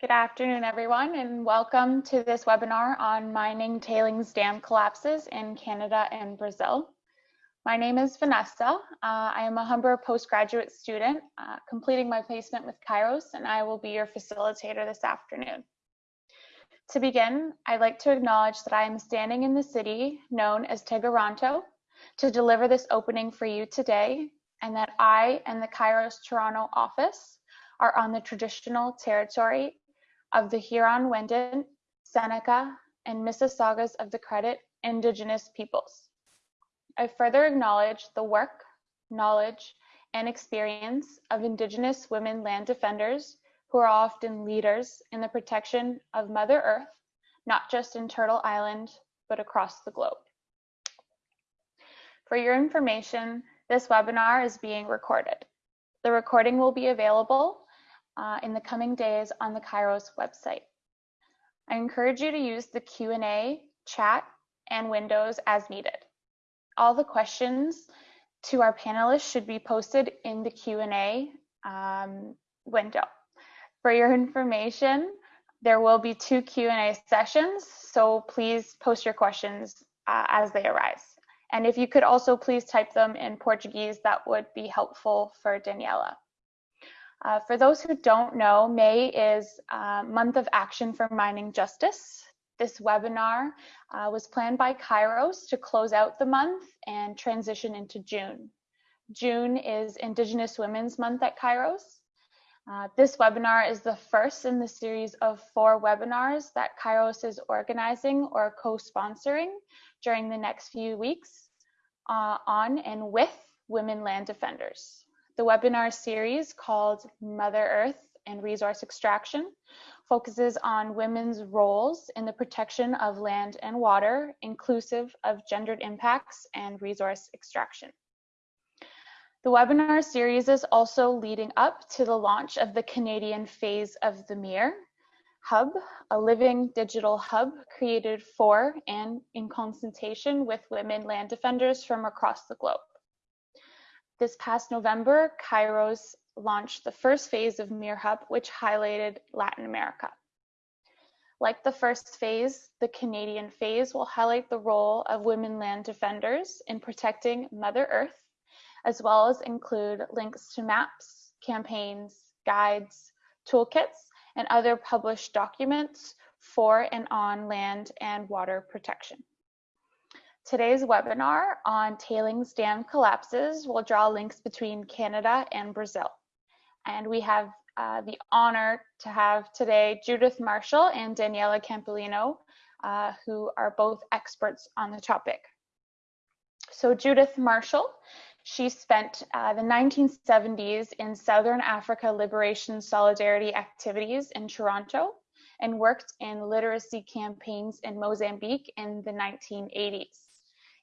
Good afternoon, everyone, and welcome to this webinar on mining tailings dam collapses in Canada and Brazil. My name is Vanessa. Uh, I am a Humber postgraduate student uh, completing my placement with Kairos, and I will be your facilitator this afternoon. To begin, I'd like to acknowledge that I am standing in the city known as Tkaronto to deliver this opening for you today, and that I and the Kairos Toronto office are on the traditional territory of the Huron-Wendat, Seneca, and Mississaugas of the Credit Indigenous peoples. I further acknowledge the work, knowledge, and experience of Indigenous women land defenders who are often leaders in the protection of Mother Earth, not just in Turtle Island, but across the globe. For your information, this webinar is being recorded. The recording will be available uh, in the coming days on the Kairos website. I encourage you to use the Q&A, chat, and windows as needed. All the questions to our panelists should be posted in the Q&A um, window. For your information, there will be two Q&A sessions, so please post your questions uh, as they arise. And if you could also please type them in Portuguese, that would be helpful for Daniela. Uh, for those who don't know, May is uh, Month of Action for Mining Justice. This webinar uh, was planned by Kairos to close out the month and transition into June. June is Indigenous Women's Month at Kairos. Uh, this webinar is the first in the series of four webinars that Kairos is organizing or co-sponsoring during the next few weeks on and with women land defenders. The webinar series called Mother Earth and Resource Extraction focuses on women's roles in the protection of land and water, inclusive of gendered impacts and resource extraction. The webinar series is also leading up to the launch of the Canadian phase of the MERE Hub, a living digital hub created for and in consultation with women land defenders from across the globe. This past November, Kairos launched the first phase of MERE Hub, which highlighted Latin America. Like the first phase, the Canadian phase will highlight the role of women land defenders in protecting Mother Earth, as well as include links to maps, campaigns, guides, toolkits, and other published documents for and on land and water protection. Today's webinar on tailings dam collapses will draw links between Canada and Brazil. And we have uh, the honor to have today Judith Marshall and Daniela Campolina, uh, who are both experts on the topic. So Judith Marshall, she spent uh, the 1970s in Southern Africa Liberation Solidarity activities in Toronto and worked in literacy campaigns in Mozambique in the 1980s.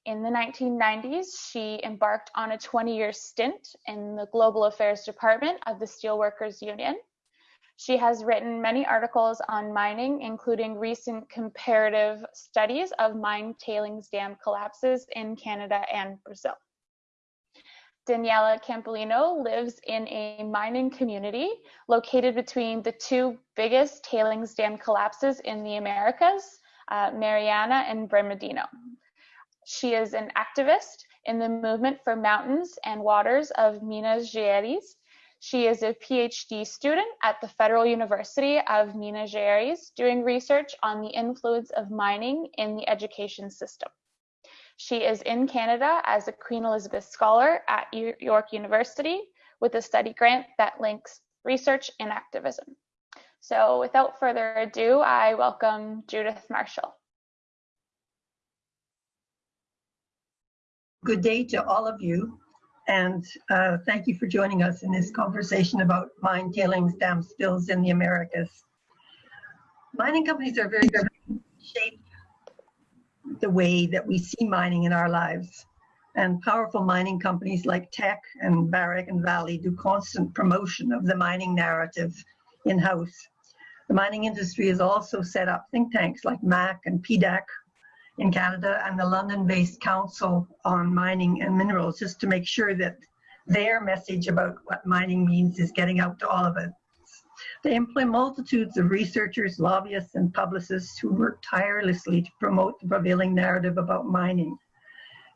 In the 1990s, she embarked on a 20-year stint in the Global Affairs Department of the Steelworkers Union. She has written many articles on mining, including recent comparative studies of mine tailings dam collapses in Canada and Brazil. Daniela Campolina lives in a mining community located between the two biggest tailings dam collapses in the Americas, uh, Mariana and Brumadinho. She is an activist in the movement for mountains and waters of Minas Gerais. She is a PhD student at the Federal University of Minas Gerais doing research on the influence of mining in the education system. She is in Canada as a Queen Elizabeth Scholar at York University with a study grant that links research and activism. So without further ado, I welcome Judith Marshall. Good day to all of you, and uh, thank you for joining us in this conversation about mine tailings dam spills in the Americas. Mining companies are very shape the way that we see mining in our lives. And powerful mining companies like Teck and Barrick and Vale do constant promotion of the mining narrative in-house. The mining industry has also set up think tanks like MAC and PDAC in Canada and the London-based Council on Mining and Minerals, just to make sure that their message about what mining means is getting out to all of us. They employ multitudes of researchers, lobbyists, and publicists who work tirelessly to promote the prevailing narrative about mining.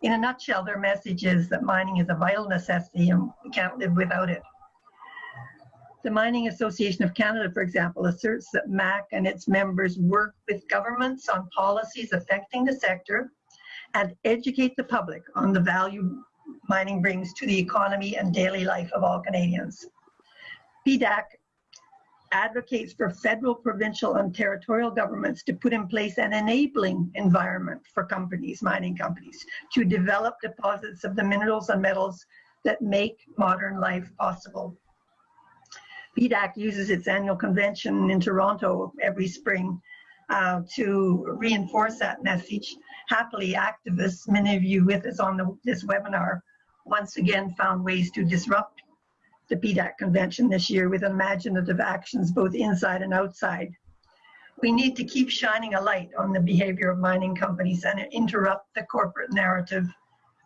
In a nutshell, their message is that mining is a vital necessity and we can't live without it. The Mining Association of Canada, for example, asserts that MAC and its members work with governments on policies affecting the sector and educate the public on the value mining brings to the economy and daily life of all Canadians. PDAC advocates for federal, provincial, and territorial governments to put in place an enabling environment for companies, mining companies, to develop deposits of the minerals and metals that make modern life possible. PDAC uses its annual convention in Toronto every spring uh, to reinforce that message. Happily, activists, many of you with us on the, this webinar, once again found ways to disrupt the PDAC convention this year with imaginative actions both inside and outside. We need to keep shining a light on the behavior of mining companies and interrupt the corporate narrative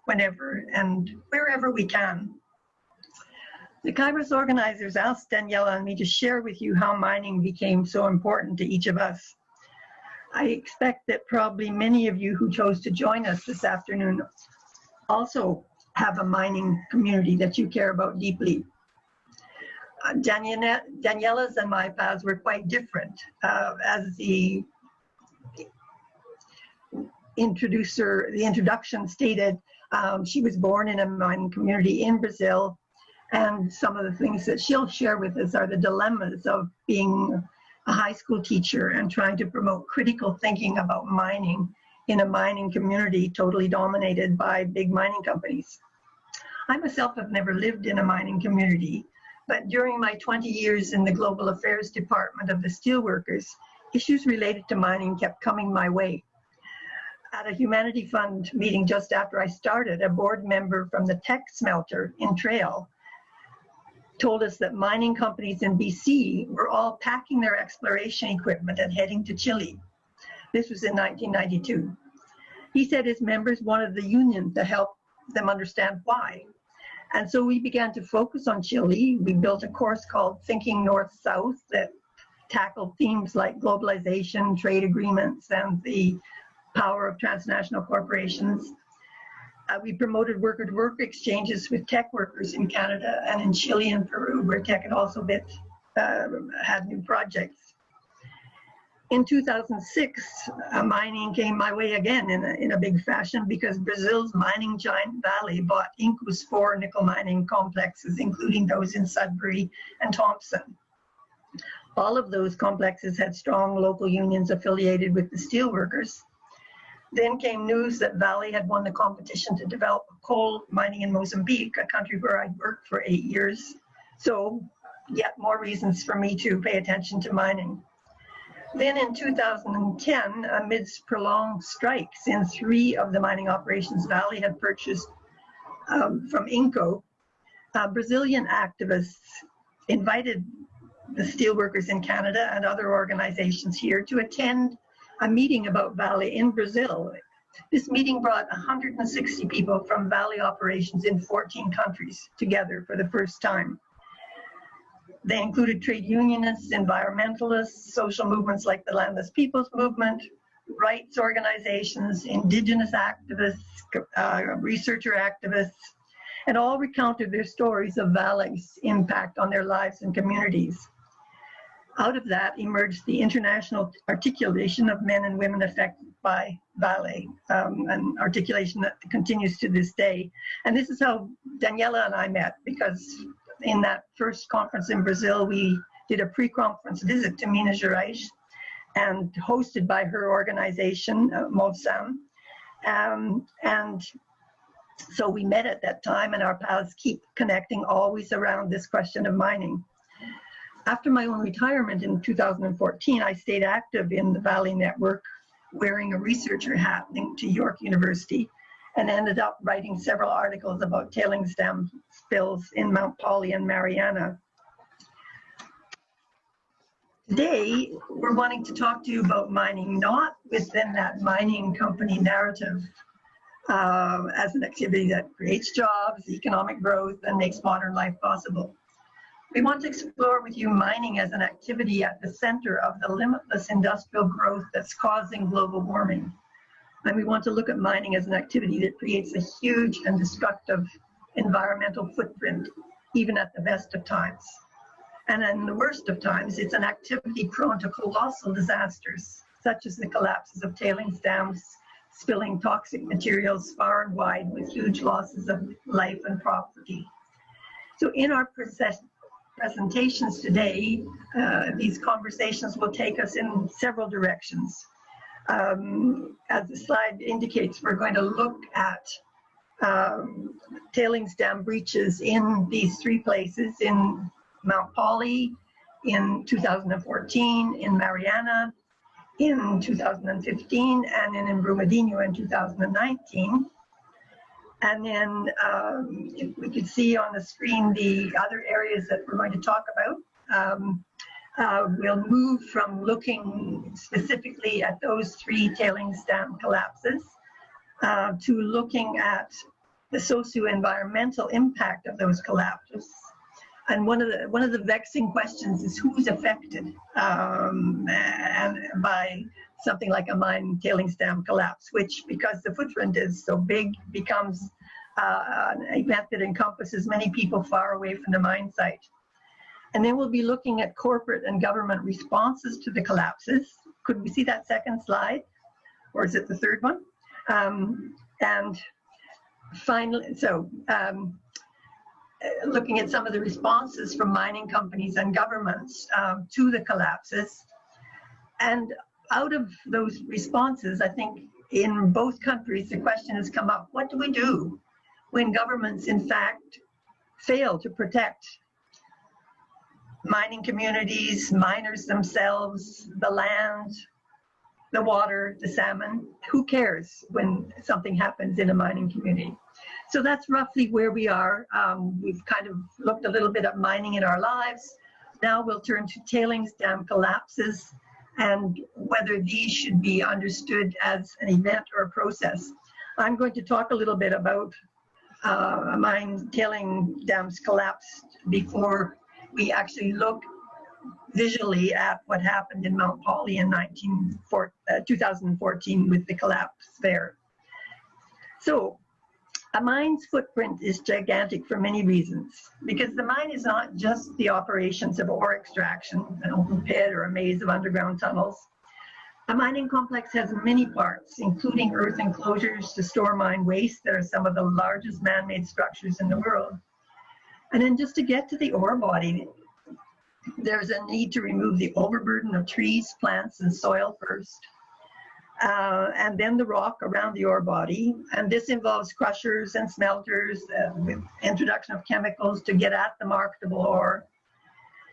whenever and wherever we can. The Kairos organizers asked Daniela and me to share with you how mining became so important to each of us. I expect that probably many of you who chose to join us this afternoon also have a mining community that you care about deeply. Uh, Daniela's and my paths were quite different. Uh, as the introducer, the introduction stated, um, she was born in a mining community in Brazil and some of the things that she'll share with us are the dilemmas of being a high school teacher and trying to promote critical thinking about mining in a mining community totally dominated by big mining companies. I myself have never lived in a mining community, but during my 20 years in the Global Affairs Department of the Steelworkers, issues related to mining kept coming my way. At a Humanity Fund meeting just after I started, a board member from the Teck smelter in Trail told us that mining companies in BC were all packing their exploration equipment and heading to Chile. This was in 1992. He said his members wanted the union to help them understand why. And so we began to focus on Chile. We built a course called Thinking North South that tackled themes like globalization, trade agreements, and the power of transnational corporations. Uh, we promoted worker to work exchanges with Teck workers in Canada and in Chile and Peru, where Teck had also been, uh, had new projects. In 2006, uh, mining came my way again in a, in a big fashion because Brazil's mining giant Vale bought Inco's four nickel mining complexes, including those in Sudbury and Thompson. All of those complexes had strong local unions affiliated with the steelworkers then came news that Vale had won the competition to develop coal mining in Mozambique, a country where I'd worked for eight years. So yet more reasons for me to pay attention to mining. Then in 2010, amidst prolonged strikes in three of the mining operations Vale had purchased um, from Inco, uh, Brazilian activists invited the steelworkers in Canada and other organizations here to attend a meeting about Vale in Brazil. This meeting brought 160 people from Vale operations in 14 countries together for the first time. They included trade unionists, environmentalists, social movements like the Landless Peoples Movement, rights organizations, indigenous activists, uh, researcher activists, and all recounted their stories of Vale's impact on their lives and communities. Out of that emerged the international articulation of men and women affected by Vale, um, an articulation that continues to this day. And this is how Daniela and I met, because in that first conference in Brazil, we did a pre-conference visit to Minas Gerais and hosted by her organization, uh, MovSam. Um, and so we met at that time and our paths keep connecting always around this question of mining. After my own retirement in 2014, I stayed active in the Vale Network, wearing a researcher hat linked to York University, and ended up writing several articles about tailings dam spills in Mount Polley and Mariana. Today, we're wanting to talk to you about mining, not within that mining company narrative uh, as an activity that creates jobs, economic growth, and makes modern life possible We want to explore with you mining as an activity at the center of the limitless industrial growth that's causing global warming. And we want to look at mining as an activity that creates a huge and destructive environmental footprint, even at the best of times. And in the worst of times, it's an activity prone to colossal disasters, such as the collapses of tailings dams, spilling toxic materials far and wide with huge losses of life and property. So in our presentations today, uh, these conversations will take us in several directions. Um, as the slide indicates, we're going to look at um, tailings dam breaches in these three places, in Mount Polley, in 2014, in Mariana, in 2015, and in Brumadinho in 2019. And then um, we could see on the screen the other areas that we're going to talk about. Um, uh, we'll move from looking specifically at those three tailings dam collapses uh, to looking at the socio-environmental impact of those collapses. And one of the one of the vexing questions is who's affected um, and by something like a mine tailings dam collapse, which because the footprint is so big becomes uh, an event that encompasses many people far away from the mine site. And then we'll be looking at corporate and government responses to the collapses. Could we see that second slide? Or is it the third one? Um, and finally, so um, uh, looking at some of the responses from mining companies and governments um, to the collapses. And out of those responses, I think in both countries, the question has come up, what do we do when governments in fact fail to protect mining communities, miners themselves, the land, the water, the salmon. Who cares when something happens in a mining community? So that's roughly where we are. Um, we've kind of looked a little bit at mining in our lives. Now we'll turn to tailings dam collapses and whether these should be understood as an event or a process. I'm going to talk a little bit about uh, mine tailing dams collapsed before we actually look visually at what happened in Mount Polley in 19, uh, 2014 with the collapse there. So a mine's footprint is gigantic for many reasons because the mine is not just the operations of ore extraction, an open pit or a maze of underground tunnels. A mining complex has many parts, including earth enclosures to store mine waste that are some of the largest man-made structures in the world. And then just to get to the ore body, there's a need to remove the overburden of trees, plants, and soil first. Uh, and then the rock around the ore body. And this involves crushers and smelters uh, introduction of chemicals to get at the marketable ore.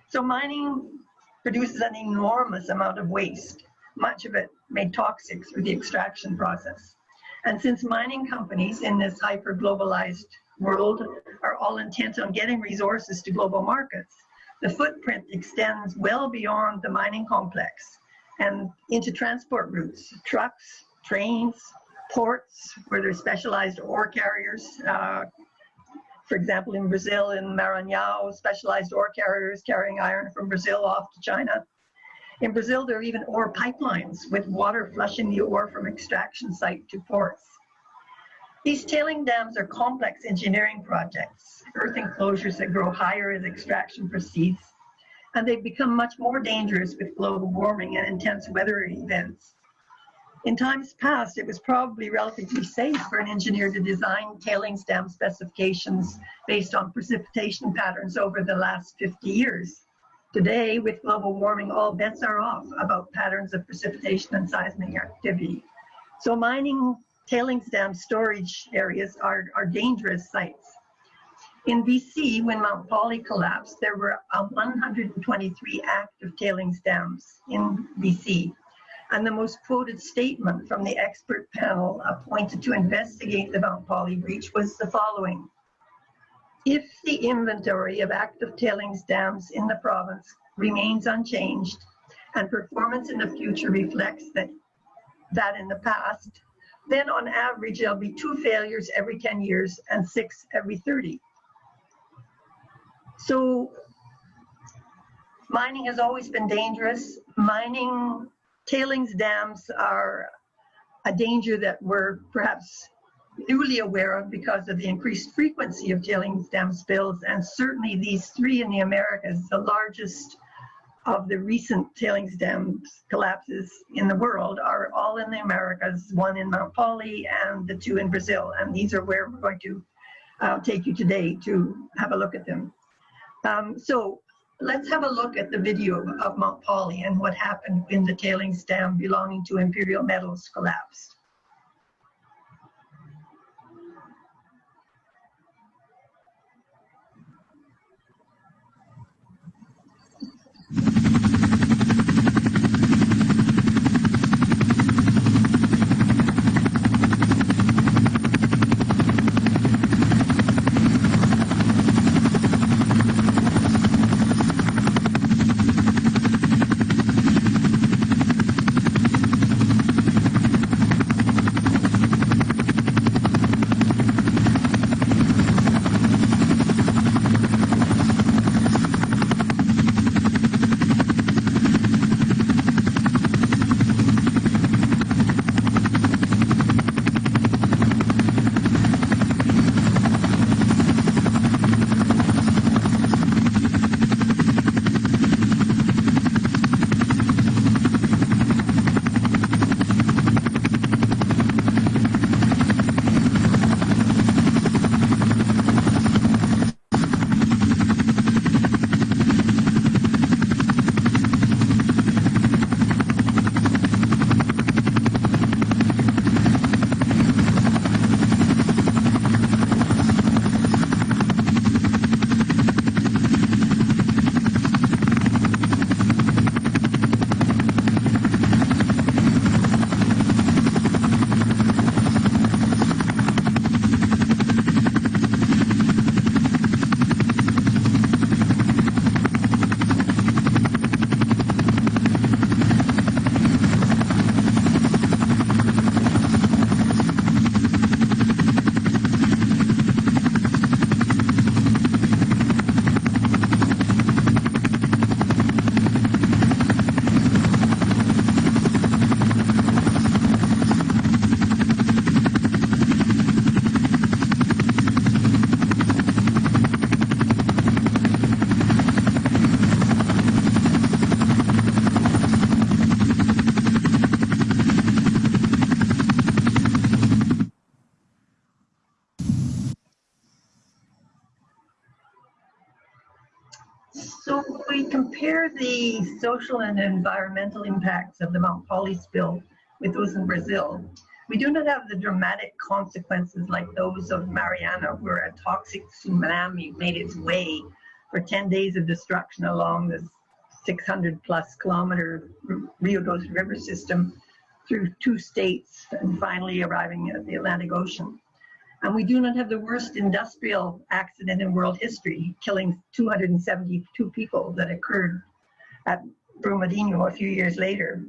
So mining produces an enormous amount of waste, much of it made toxic through the extraction process. And since mining companies in this hyper-globalized world are all intent on getting resources to global markets, the footprint extends well beyond the mining complex and into transport routes, trucks, trains, ports where there's specialized ore carriers. Uh, for example, in Brazil, in Maranhão, specialized ore carriers carrying iron from Brazil off to China. In Brazil, there are even ore pipelines with water flushing the ore from extraction site to ports. These tailing dams are complex engineering projects, earth enclosures that grow higher as extraction proceeds, and they've become much more dangerous with global warming and intense weather events. In times past, it was probably relatively safe for an engineer to design tailings dam specifications based on precipitation patterns over the last 50 years. Today, with global warming, all bets are off about patterns of precipitation and seismic activity. So mining tailings dam storage areas are, are dangerous sites. In BC, when Mount Polley collapsed, there were uh, 123 active tailings dams in BC. And the most quoted statement from the expert panel appointed to investigate the Mount Polley breach was the following. If the inventory of active tailings dams in the province remains unchanged and performance in the future reflects that, that in the past, then on average, there'll be two failures every 10 years and six every 30. So Mining has always been dangerous. Mining tailings dams are a danger that we're perhaps newly aware of because of the increased frequency of tailings dam spills. And certainly these three in the Americas, the largest of the recent tailings dams collapses in the world are all in the Americas, one in Mount Polley and the two in Brazil. And these are where we're going to uh, take you today to have a look at them. Um, so let's have a look at the video of Mount Polley and what happened when the tailings dam belonging to Imperial Metals collapsed. Social and environmental impacts of the Mount Polley spill with those in Brazil, we do not have the dramatic consequences like those of Mariana, where a toxic tsunami made its way for 10 days of destruction along the 600 plus kilometer Rio Doce River system through two states and finally arriving at the Atlantic Ocean. And we do not have the worst industrial accident in world history, killing 272 people that occurred at Brumadinho a few years later.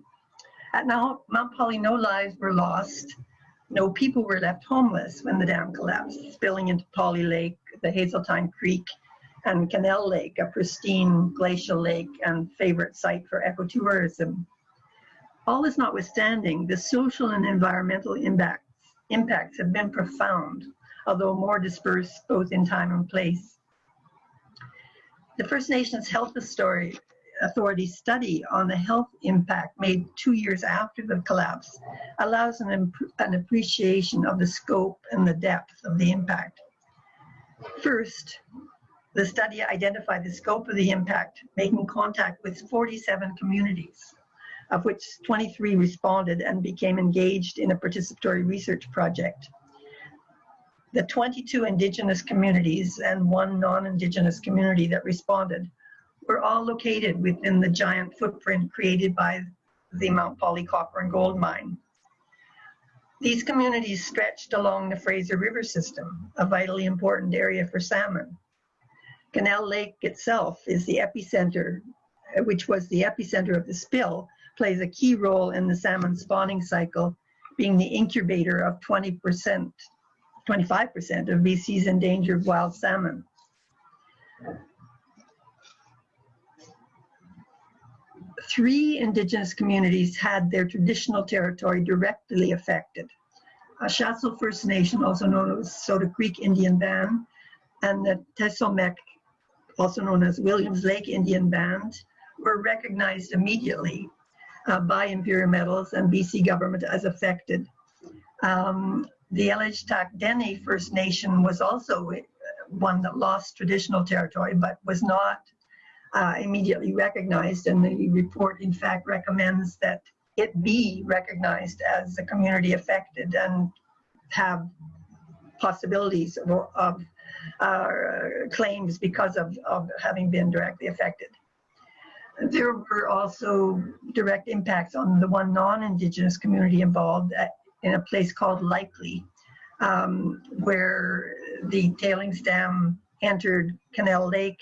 At Mount Polley, no lives were lost. No people were left homeless when the dam collapsed, spilling into Polley Lake, the Hazeltine Creek, and Quesnel Lake, a pristine glacial lake and favorite site for ecotourism. All this notwithstanding, the social and environmental impact impacts have been profound, although more dispersed both in time and place. The First Nations Health Authority study on the health impact made two years after the collapse allows an, an appreciation of the scope and the depth of the impact. First, the study identified the scope of the impact, making contact with 47 communities of which 23 responded and became engaged in a participatory research project. The 22 indigenous communities and one non-indigenous community that responded were all located within the giant footprint created by the Mount Polley copper and gold mine. These communities stretched along the Fraser River system, a vitally important area for salmon. Quesnel Lake itself is the epicenter, uh, which was the epicenter of the spill plays a key role in the salmon spawning cycle, being the incubator of 20%, 25% of BC's endangered wild salmon. Three indigenous communities had their traditional territory directly affected. Ashatsel First Nation, also known as Soda Creek Indian Band, and the Tesomek, also known as Williams Lake Indian Band, were recognized immediately uh, by Imperial Metals and BC government as affected. Um, the Elishtak Dene First Nation was also one that lost traditional territory but was not uh, immediately recognized. And the report, in fact, recommends that it be recognized as a community affected and have possibilities of, of uh, claims because of, of having been directly affected. There were also direct impacts on the one non-Indigenous community involved at, in a place called Likely, um, where the tailings dam entered Quesnel Lake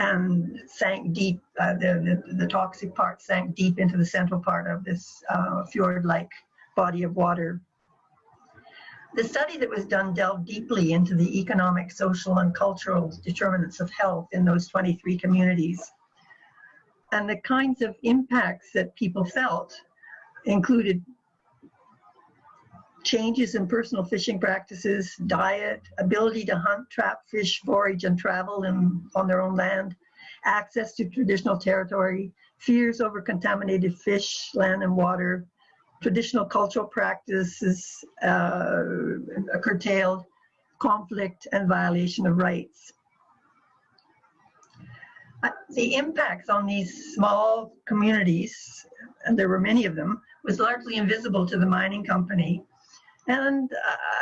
and sank deep, uh, the, the, the, toxic part sank deep into the central part of this uh, fjord-like body of water. The study that was done delved deeply into the economic, social, and cultural determinants of health in those 23 communities. And the kinds of impacts that people felt included changes in personal fishing practices, diet, ability to hunt, trap, fish, forage, and travel in, on their own land, access to traditional territory, fears over contaminated fish, land, and water, traditional cultural practices uh, curtailed, conflict, and violation of rights. Uh, the impacts on these small communities, and there were many of them, was largely invisible to the mining company and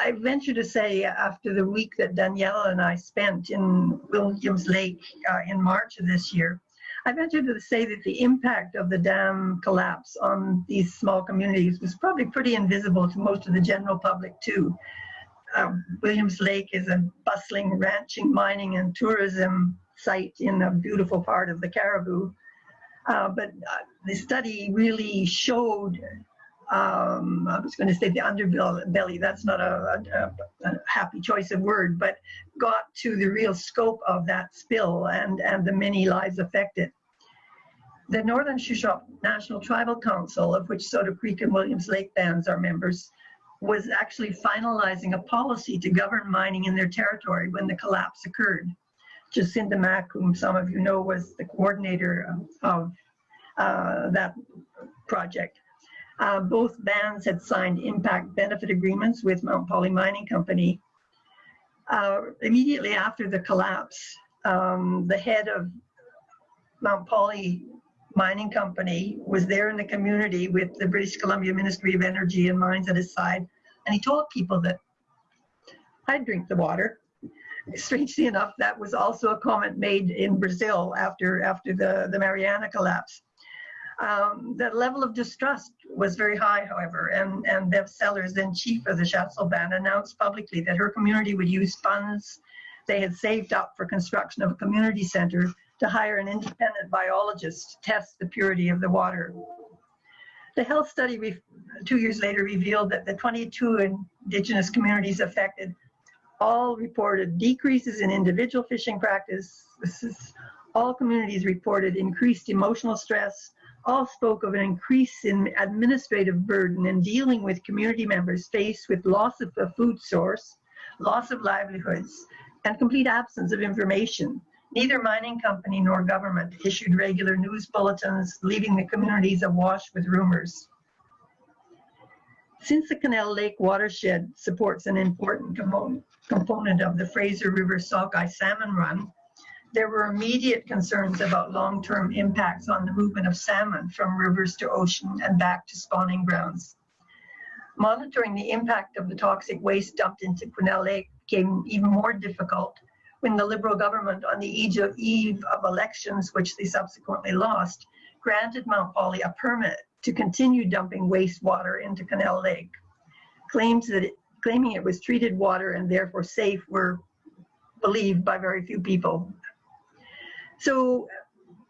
I venture to say, after the week that Daniela and I spent in Williams Lake uh, in March of this year, I venture to say that the impact of the dam collapse on these small communities was probably pretty invisible to most of the general public, too. Uh, Williams Lake is a bustling ranching, mining, and tourism site in a beautiful part of the Cariboo. Uh, but uh, the study really showed um, I was going to say the underbelly, that's not a, a, a, happy choice of word, but got to the real scope of that spill and, and the many lives affected. The Northern Shuswap National Tribal Council, of which Soda Creek and Williams Lake bands are members, was actually finalizing a policy to govern mining in their territory when the collapse occurred. Jacinda Mack, whom some of you know, was the coordinator of uh, that project. Uh, both bands had signed impact benefit agreements with Mount Polley Mining Company. Uh, immediately after the collapse, um, the head of Mount Polley Mining Company was there in the community with the British Columbia Ministry of Energy and Mines at his side, and he told people that I'd drink the water. Strangely enough, that was also a comment made in Brazil after after the, the Mariana collapse. Um, the level of distrust was very high, however, and, and Bev Sellers, then chief of the Chatsel Band, announced publicly that her community would use funds they had saved up for construction of a community center to hire an independent biologist to test the purity of the water. The health study two years later revealed that the 22 indigenous communities affected all reported decreases in individual fishing practices. All communities reported increased emotional stress, all spoke of an increase in administrative burden in dealing with community members faced with loss of a food source, loss of livelihoods, and complete absence of information. Neither mining company nor government issued regular news bulletins, leaving the communities awash with rumors. Since the Quesnel Lake watershed supports an important component of the Fraser River sockeye salmon run, there were immediate concerns about long-term impacts on the movement of salmon from rivers to ocean and back to spawning grounds. Monitoring the impact of the toxic waste dumped into Quesnel Lake became even more difficult when the Liberal government, on the eve of elections, which they subsequently lost, granted Mount Polley a permit to continue dumping wastewater into Quesnel Lake. Claims that it, claiming it was treated water and therefore safe were believed by very few people so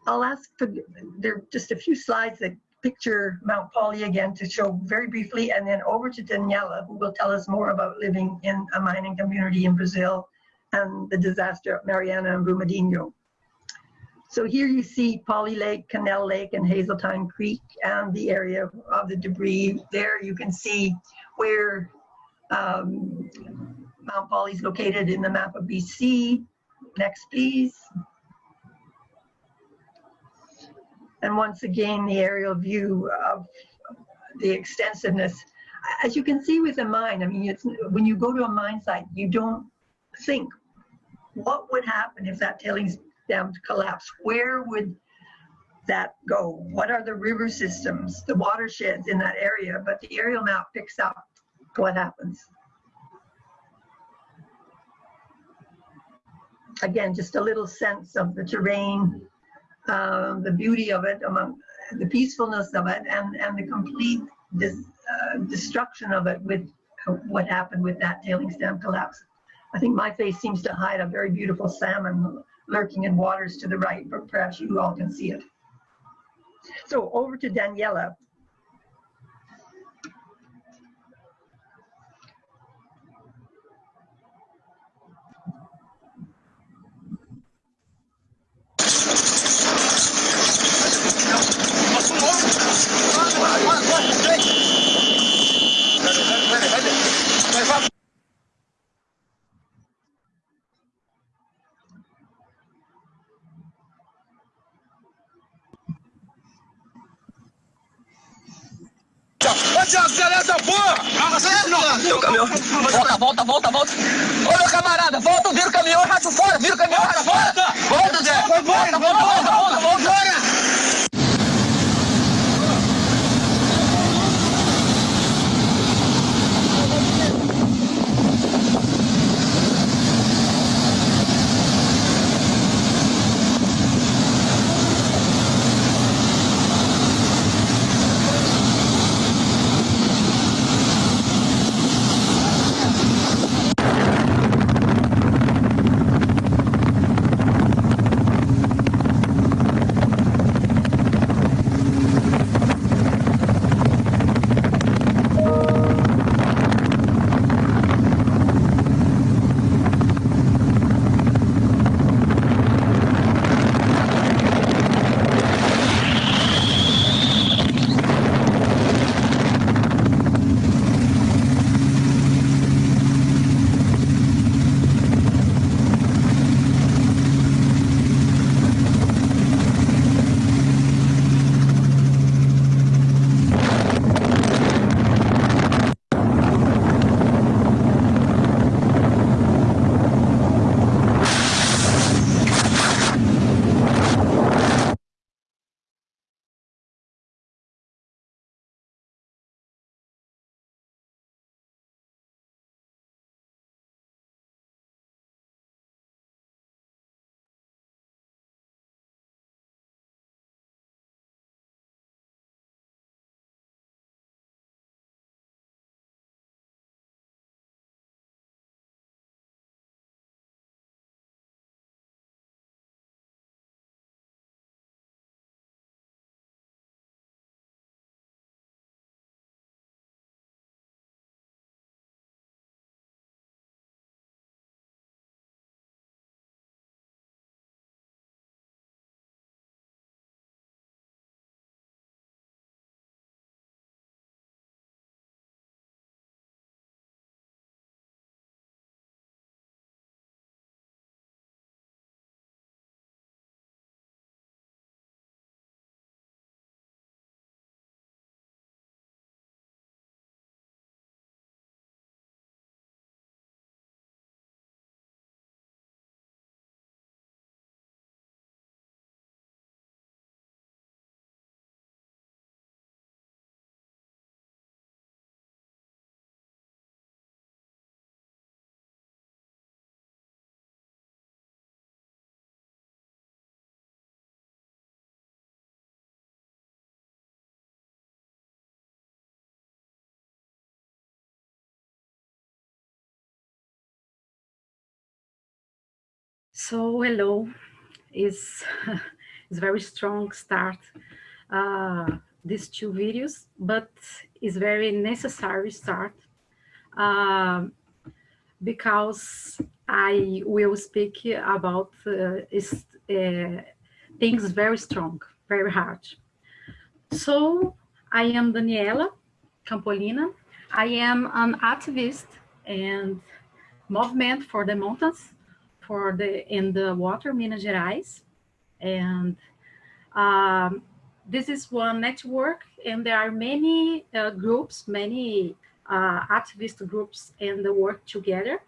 I'll ask for, there are just a few slides that picture Mount Polley again to show very briefly, and then over to Daniela, who will tell us more about living in a mining community in Brazil and the disaster at Mariana and Brumadinho. So here you see Polley Lake, Quesnel Lake, and Hazeltine Creek, and the area of the debris. There you can see where um, Mount Polley is located in the map of BC. Next, please. And once again, the aerial view of the extensiveness. As you can see with a mine, I mean, it's when you go to a mine site, you don't think what would happen if that tailings dam collapsed? Where would that go? What are the river systems, the watersheds in that area? But the aerial map picks up what happens. Again, just a little sense of the terrain, um, the beauty of it, among the peacefulness of it, and and the complete dis, uh, destruction of it with what happened with that tailing dam collapse. I think my face seems to hide a very beautiful salmon lurking in waters to the right, but perhaps you all can see it. So over to Daniela. Essa porra! Meu caminhão. Volta, volta, volta, volta. Ô, meu camarada, volta, vira o caminhão, racha fora, vira o caminhão, racha fora. Volta, Zé. Volta, volta, volta, volta, volta. So hello, it's, it's very strong start uh, these two videos, but it's very necessary start uh, because I will speak about uh, is, uh, things very strong, very hard. So I am Daniela Campolina. I am an activist and movement for the mountains, for the in the water Minas Gerais, and um, this is one network, and there are many uh, groups, many uh, activist groups, and the work together.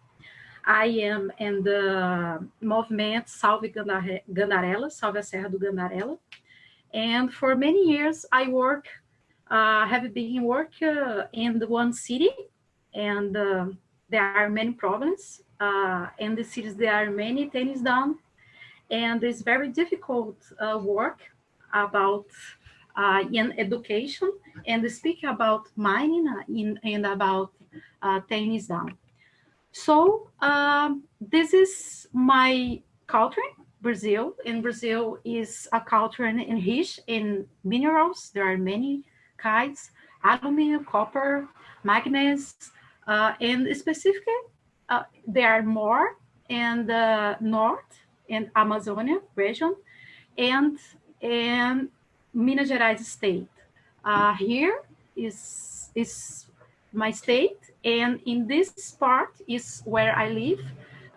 I am in the movement Salve Gandarela, Salve a Serra do Gandarela. And for many years, I work, uh, have been work uh, in the one city, and uh, there are many problems. Uh, in the cities, there are many things done, and it's very difficult uh, work about uh, in education and speak about mining in, and about uh, tailings dam. So um, this is my culture, Brazil. In Brazil is a culture enriched in minerals. There are many kinds, aluminum, copper, manganese, uh, and specifically uh, there are more in the north in Amazonia region and in Minas Gerais state. Uh, here is, is my state and in this part is where I live.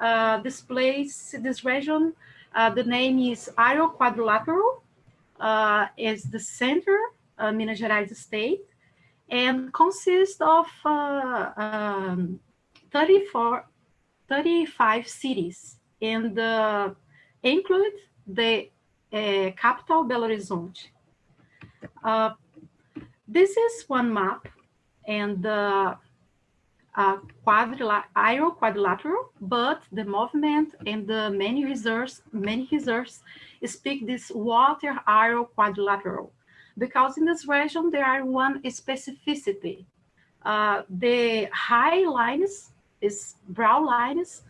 Uh, this place, this region, uh, the name is Iron Quadrilateral, uh, is the center, uh, Minas Gerais state, and consists of uh, um, 34, 35 cities, and uh, include the uh, capital Belo Horizonte. this is one map, and the uh, quadrilateral, but the movement and the many reserves, many reserves speak this water iron quadrilateral, because in this region there are one specificity. Uh, the high lines is brown lines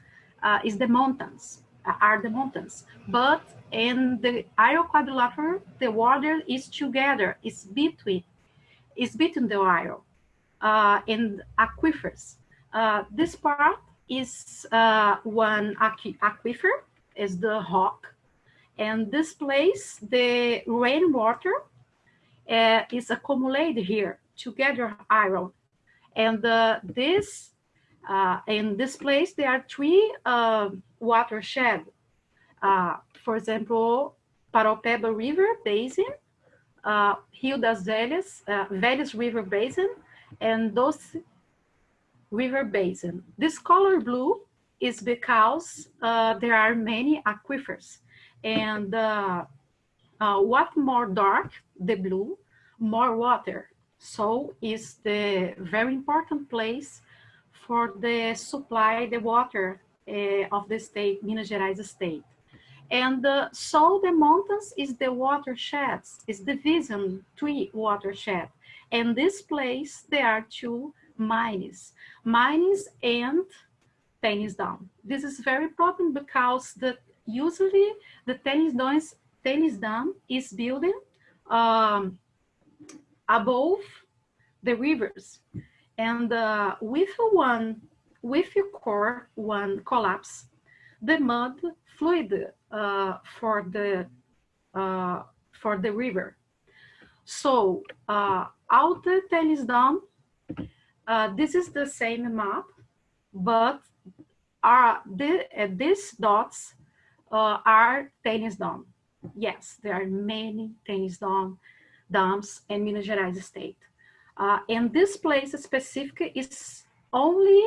uh, is the mountains, uh, are the mountains, but in the iron quadrilateral, the water is together, is between, is between the iron uh, in aquifers. Uh, this part is uh, one aqu aquifer, is the rock. And this place, the rainwater uh, is accumulated here, together iron. And uh, this, uh, in this place, there are three uh, watershed. for example, Paraopeba River Basin, Rio das Velhas, Velhas River Basin, and those river basin. This color blue is because uh, there are many aquifers and uh, uh, what more dark the blue, more water. So is the very important place for the supply the water uh, of the state, Minas Gerais state. And uh, so the mountains is the watersheds, is division three watershed. And this place, there are two mines, mines and tailings dam. This is very important because the usually the tennis is, tailings dam is building um, above the rivers. And uh, with one, with your core one collapse, the mud fluid uh, for the uh, for the river. So uh, outer tailings dam. Uh, this is the same map, but are the, uh, these dots uh, are tailings dam. Yes, there are many tailings dam, dams in Minas Gerais state. Uh, and this place specific is only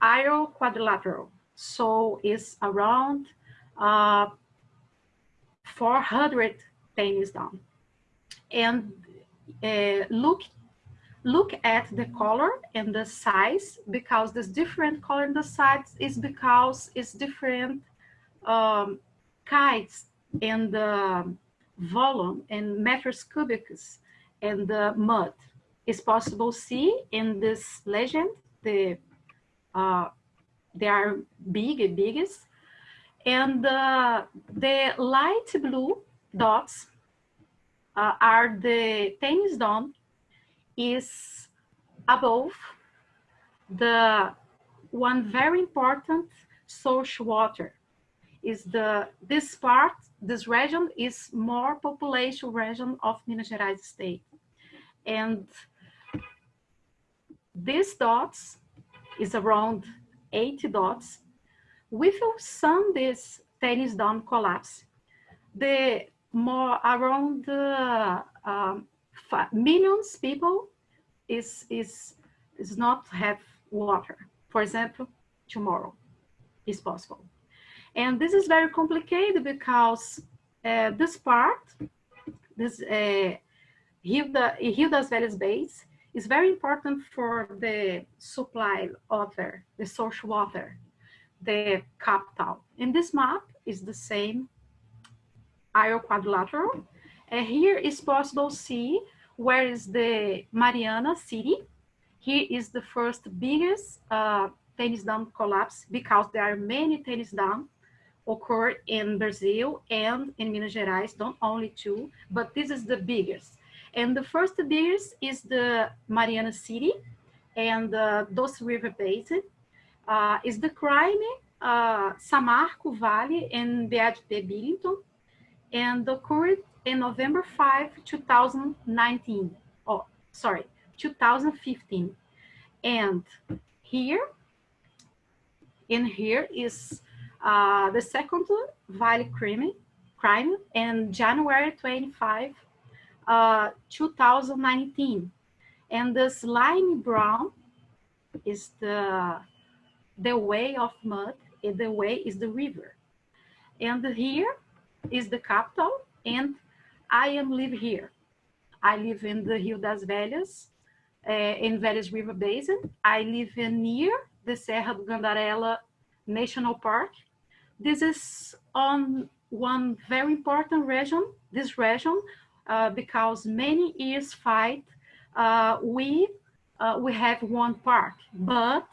iron quadrilateral. So it's around uh, 400 tailings dam. And uh, look look at the color and the size because this different color and the size is because it's different um, kites and the volume and meters cubics and the mud is possible see in this legend the uh, they are big biggest and uh, the light blue dots uh, are the tailings dam is above the one very important source water. is the this part, this region is more population region of Minas Gerais state. And these dots is around 80 dots. Will sum this tailings dam collapse. The more around uh, um, millions people is is is not have water. For example, tomorrow is possible. And this is very complicated because uh, this part, this uh, Rio, Rio das base is very important for the supply water, the source water, the capital. And this map is the same Aero quadrilateral. And here is possible see where is the Mariana city. Here is the first biggest uh, tailings dam collapse because there are many tailings dams occur in Brazil and in Minas Gerais, not only two, but this is the biggest. And the first biggest is the Mariana City and the Doce River Basin. Uh, is the crime uh, Samarco Vale and BHP Billiton and occurred in November 5, 2019. Oh, sorry, 2015. And here, in here is uh, the second Vale crime, crime in January 25, uh, 2019. And the slimy brown is the, the way of mud, and the way is the river. And here is the capital, and I am live here. I live in the Rio das Velhas, uh, in Velhas River Basin. I live near the Serra do Gandarela National Park, this is on one very important region, this region, uh, because many years fight, uh, we, uh, we have one park, but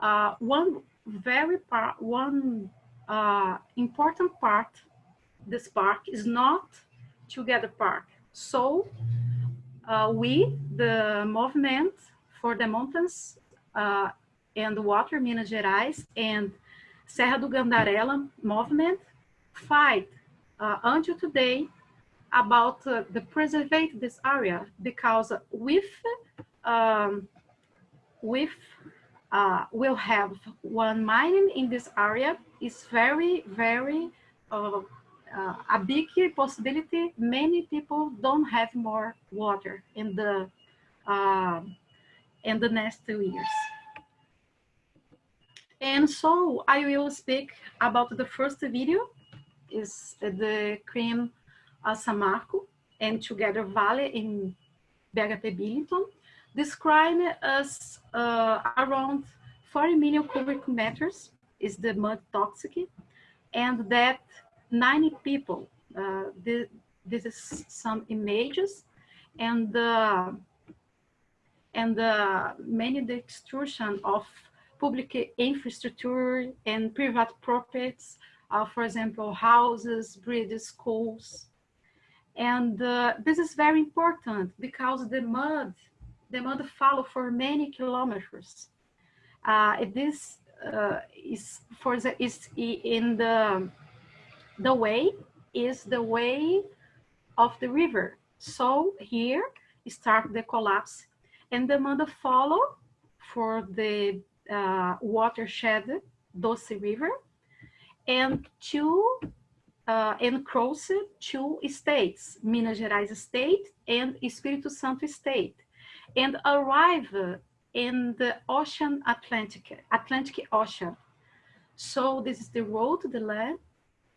uh, one very part, one important part, this park is not together park. So we, the movement for the mountains and water, Minas Gerais, and Serra do Gandarela movement fight until today about uh, the preservate this area because with um, with uh, will have one mining in this area is very very uh, uh, a big possibility. Many people don't have more water in the uh, in the next two years. And so I will speak about the first video, is the cream Samarco and Together Vale in BHP Billiton. Describe as uh, around 40 million cubic meters is the mud toxic and that 90 people, uh, this, this is some images and uh, and uh, many the extrusion of public infrastructure and private properties, uh, for example, houses, bridges, schools. And uh, this is very important because the mud, the mud follow for many kilometers. Uh, this uh, is for the is in the the way is the way of the river. So here start the collapse, and the mud follow for the uh, watershed, Doce River, and two uh, and crossed two states, Minas Gerais state and Espírito Santo state, and arrive in the ocean Atlantic, Atlantic Ocean. So this is the road, to the land,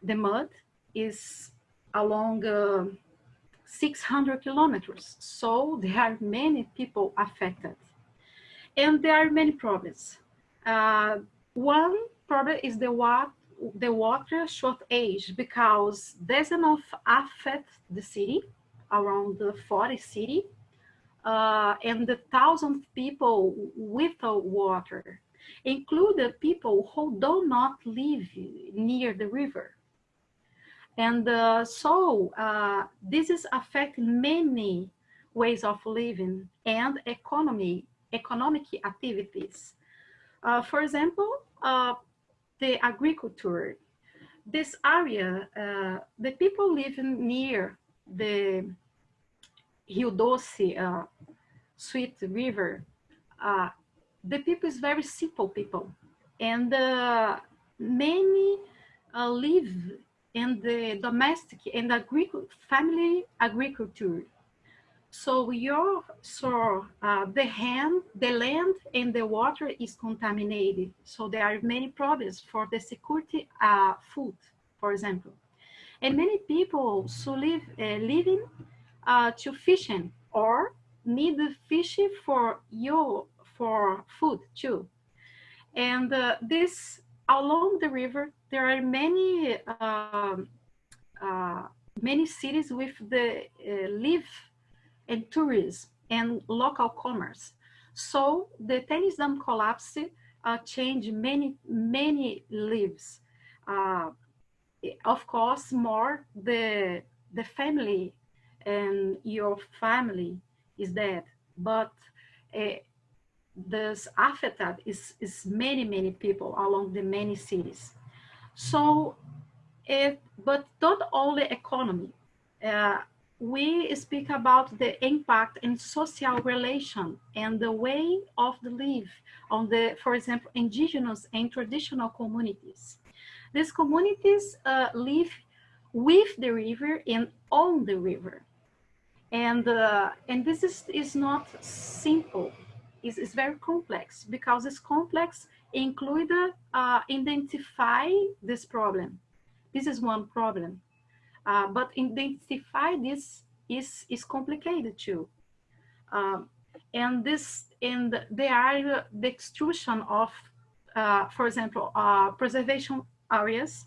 the mud is along uh, 600 kilometers. So there are many people affected. And there are many problems. Uh, one problem is the, wa the water shortage because doesn't affect the city, around the 40 city, uh, and the thousand people without water, including people who do not live near the river. And uh, so uh, this is affecting many ways of living and economy, economic activities. Uh, for example, uh, the agriculture. this area, uh, the people living near the Rio Doce, uh, Sweet River, uh, the people is very simple people. And uh, many uh, live in the domestic and agric family agriculture. So your so uh, the hand, the land and the water is contaminated. So there are many problems for the security uh, food, for example. And many people so live uh, living uh, to fishing or need fishing for you for food too. And uh, this along the river, there are many um, uh, many cities with the live and tourism and local commerce. So the tailings dam collapse uh, changed many, many lives. Uh, of course, more the, the family and your family is dead, but uh, this affected is, is many, many people along the many cities. So, it, but not only economy. Uh, we speak about the impact in social relation and the way of the live on the, for example, indigenous and traditional communities. These communities uh, live with the river and on the river. And, uh, and this is, is not simple, it's, it's very complex because it's complex include uh, identify this problem. This is one problem. Uh, but identify this is, is complicated too. Um, and this, and there are the extrusion of, uh, for example, uh, preservation areas,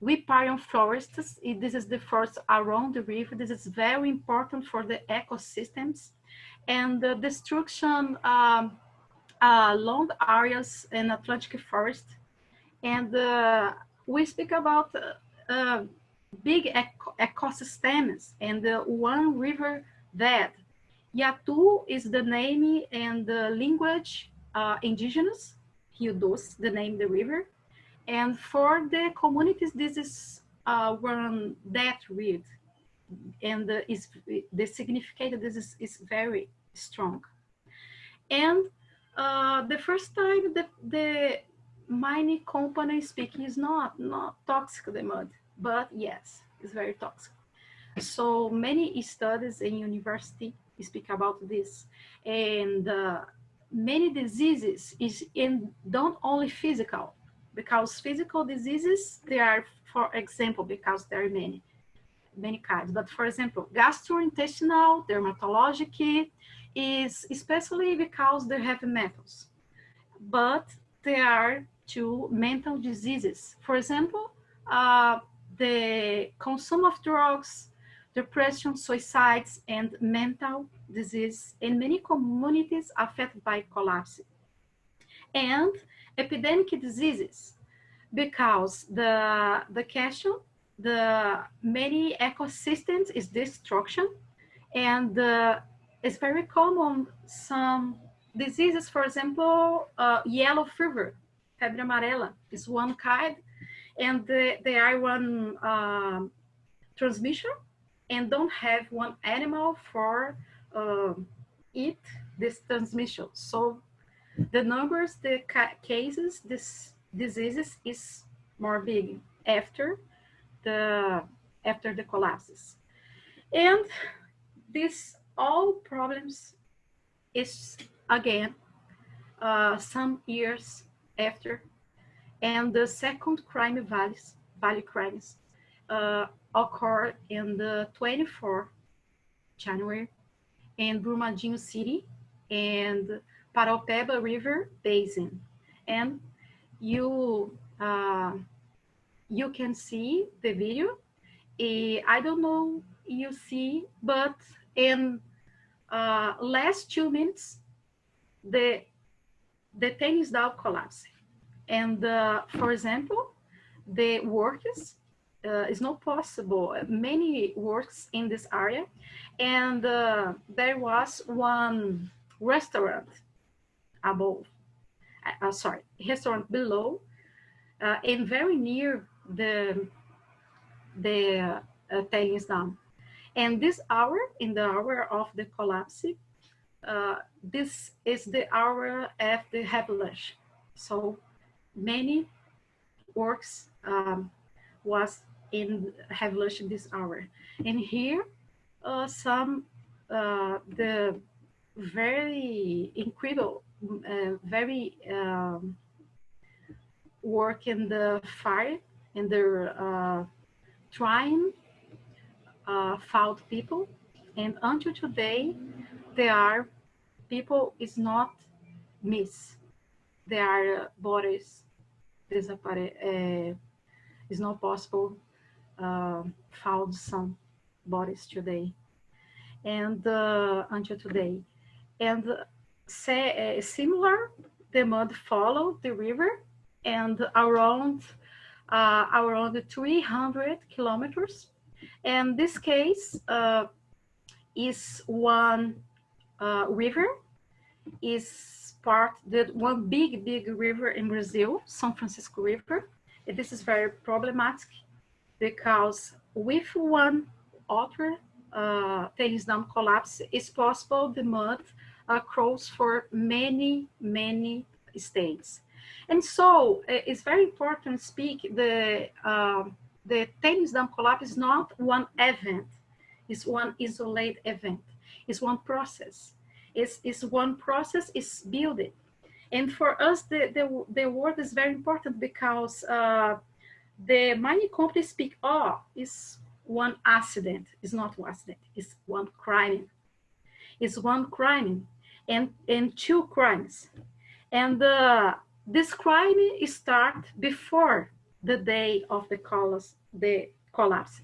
riparian forests. This is the forest around the river. This is very important for the ecosystems and the destruction um, uh, long areas in Atlantic forest. And uh, we speak about uh, big eco ecosystems and the one river that Watu is the name and the language uh, indigenous, Rio the name the river. And for the communities, this is uh, one that read. And the, is, the significance this is, is very strong. And uh, the first time that the mining company speaking is not, not toxic, the mud but yes, it's very toxic. So many studies in university speak about this, and uh, many diseases is in don't only physical, because physical diseases they are, for example, because there are many, many kinds. But for example, gastrointestinal, dermatologic is especially because they have metals, but there are two mental diseases. For example, uh, the consume of drugs, depression, suicides, and mental disease in many communities affected by collapse. And epidemic diseases, because the, the question, the many ecosystems is destruction, and uh, it's very common some diseases, for example, uh, yellow fever, febre amarela is one kind and the, they are one um, transmission and don't have one animal for uh, eat this transmission. So the numbers, the cases, this diseases is more big after the after the collapses. And this all problems is again uh, some years after and the second crime valleys, Vale crimes uh, occurred in the 24th January in Brumadinho City and Paraopeba River Basin. And you, uh, you can see the video. I don't know you see, but in uh, last two minutes, the, the tailings dam collapsed. And uh, for example, the works uh, is not possible. Many works in this area, and uh, there was one restaurant above. Uh, sorry, restaurant below, uh, and very near the the uh, tailings dam. And this hour, in the hour of the collapse, uh, this is the hour of the avalanche. So many works um, was in avalanche this hour. And here, uh, some uh, the very incredible, uh, very um, work in the fire and they're uh, trying uh, found people. And until today, there are people is not miss. There are bodies disappare uh, it's not possible uh, found some bodies today. And uh, until today. And say, uh, similar the mud followed the river and around uh, around 300 kilometers. And this case uh, is one uh, river is part the one big big river in Brazil, São Francisco River. And this is very problematic because with one other uh, tailings dam collapse, it's possible the mud uh, cross for many many states. And so uh, it's very important to speak the uh, the tailings dam collapse is not one event, it's one isolated event, it's one process. It's, it's one process, is building. And for us, the, the, the word is very important because uh, the mining companies speak, oh, it's one accident. It's not one accident, it's one crime. It's one crime and, and two crimes. And uh, this crime start before the day of the collapse. The collapse.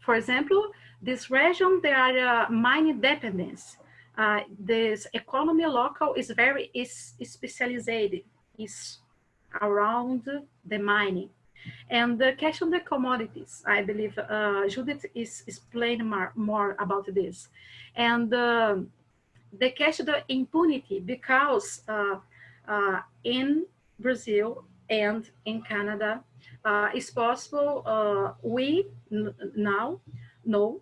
For example, this region, there are uh, mining dependence uh, this economy local is very is, is specialized, is around the mining. And the cash on the commodities, I believe uh, Judith is explaining more, more about this. And uh, the cash the impunity because uh, in Brazil and in Canada, it's possible we now know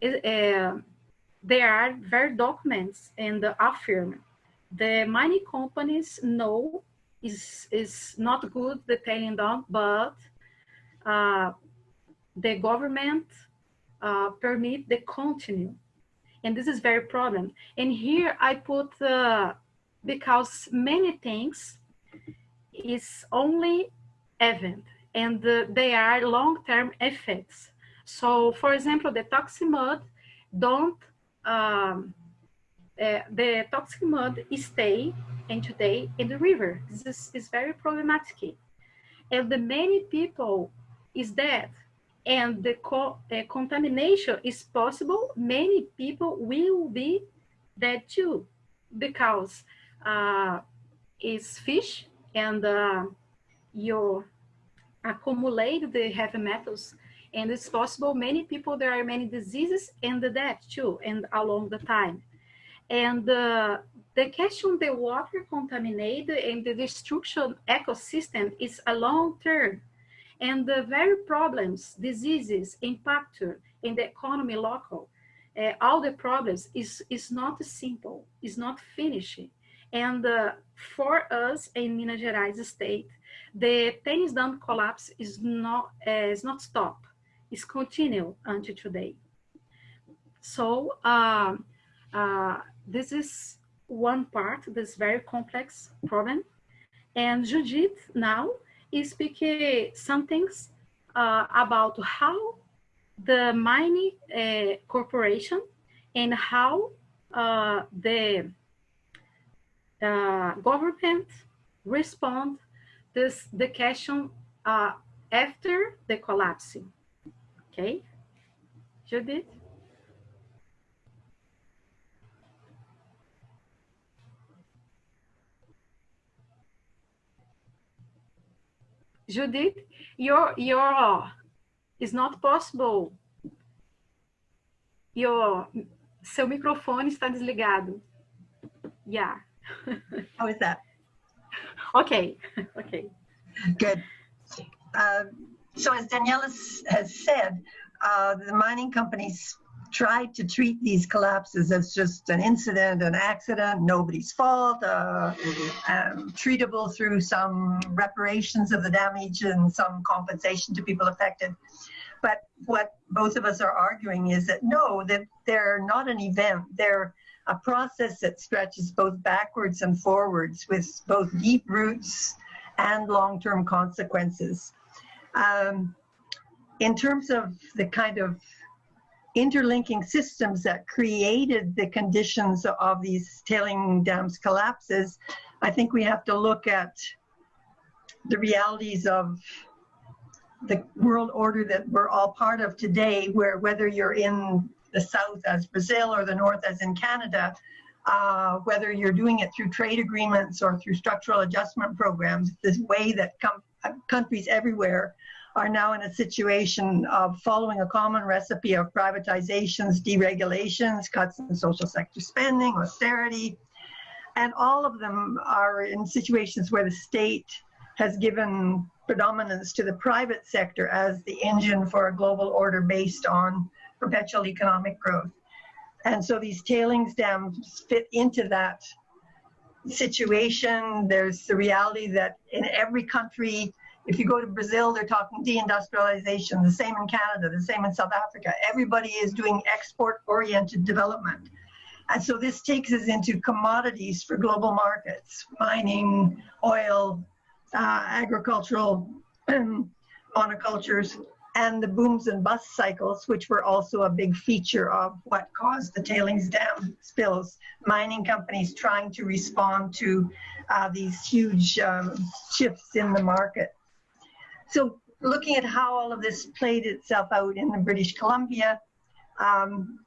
it, there are very documents and affirm the mining companies know is is not good the tailing down, but uh, the government uh, permit the continue, and this is very problem. And here I put uh, because many things is only event, and they are long-term effects. So, for example, the toxic mud don't um, uh, the toxic mud stay and today in the river. This is, is very problematic. And the many people is dead and the co uh, contamination is possible. Many people will be dead too because uh, it's fish and uh, you accumulate the heavy metals and it's possible many people there are many diseases and the death too and along the time. And uh, the question the water contaminated and the destruction ecosystem is a long term. And the very problems diseases impact in the economy local uh, all the problems is is not simple is not finishing. and uh, for us in Minas Gerais state the tailings dam collapse is not uh, is not stop is continue until today. So uh, uh, this is one part, this very complex problem. And Judith now is speaking some things uh, about how the mining uh, corporation and how uh, the uh, government respond this the question after the collapsing. Okay, Judith? Judith, your your is not possible. Your seu microfone está desligado. Yeah. How is that? Okay. Okay. Good. uh, so as Daniela has said, uh, the mining companies tried to treat these collapses as just an incident, an accident, nobody's fault, uh, um, treatable through some reparations of the damage and some compensation to people affected. But what both of us are arguing is that no, that they're not an event. They're a process that stretches both backwards and forwards with both deep roots and long-term consequences. Um, in terms of the kind of interlinking systems that created the conditions of these tailing dams collapses, I think we have to look at the realities of the world order that we're all part of today, where whether you're in the south as Brazil or the north as in Canada, uh, whether you're doing it through trade agreements or through structural adjustment programs, this way that com- countries everywhere are now in a situation of following a common recipe of privatizations, deregulations, cuts in social sector spending, austerity, and all of them are in situations where the state has given predominance to the private sector as the engine for a global order based on perpetual economic growth. And so these tailings dams fit into that situation. There's the reality that in every country, if you go to Brazil, they're talking deindustrialization, the same in Canada, the same in South Africa. Everybody is doing export oriented development. And so this takes us into commodities for global markets, mining, oil, uh, agricultural monocultures, and the booms and bust cycles, which were also a big feature of what caused the tailings dam spills. Mining companies trying to respond to uh, these huge um, shifts in the market. So, looking at how all of this played itself out in British Columbia, um,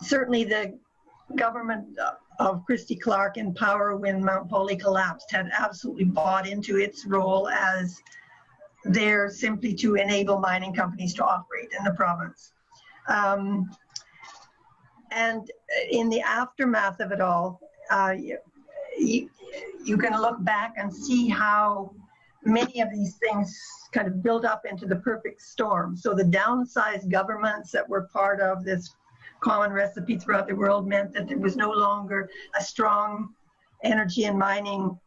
certainly the government of Christy Clark in power when Mount Polley collapsed had absolutely bought into its role as there simply to enable mining companies to operate in the province. Um, and in the aftermath of it all, uh, you, you can look back and see how many of these things kind of built up into the perfect storm. So the downsized governments that were part of this common recipe throughout the world meant that there was no longer a strong energy and mining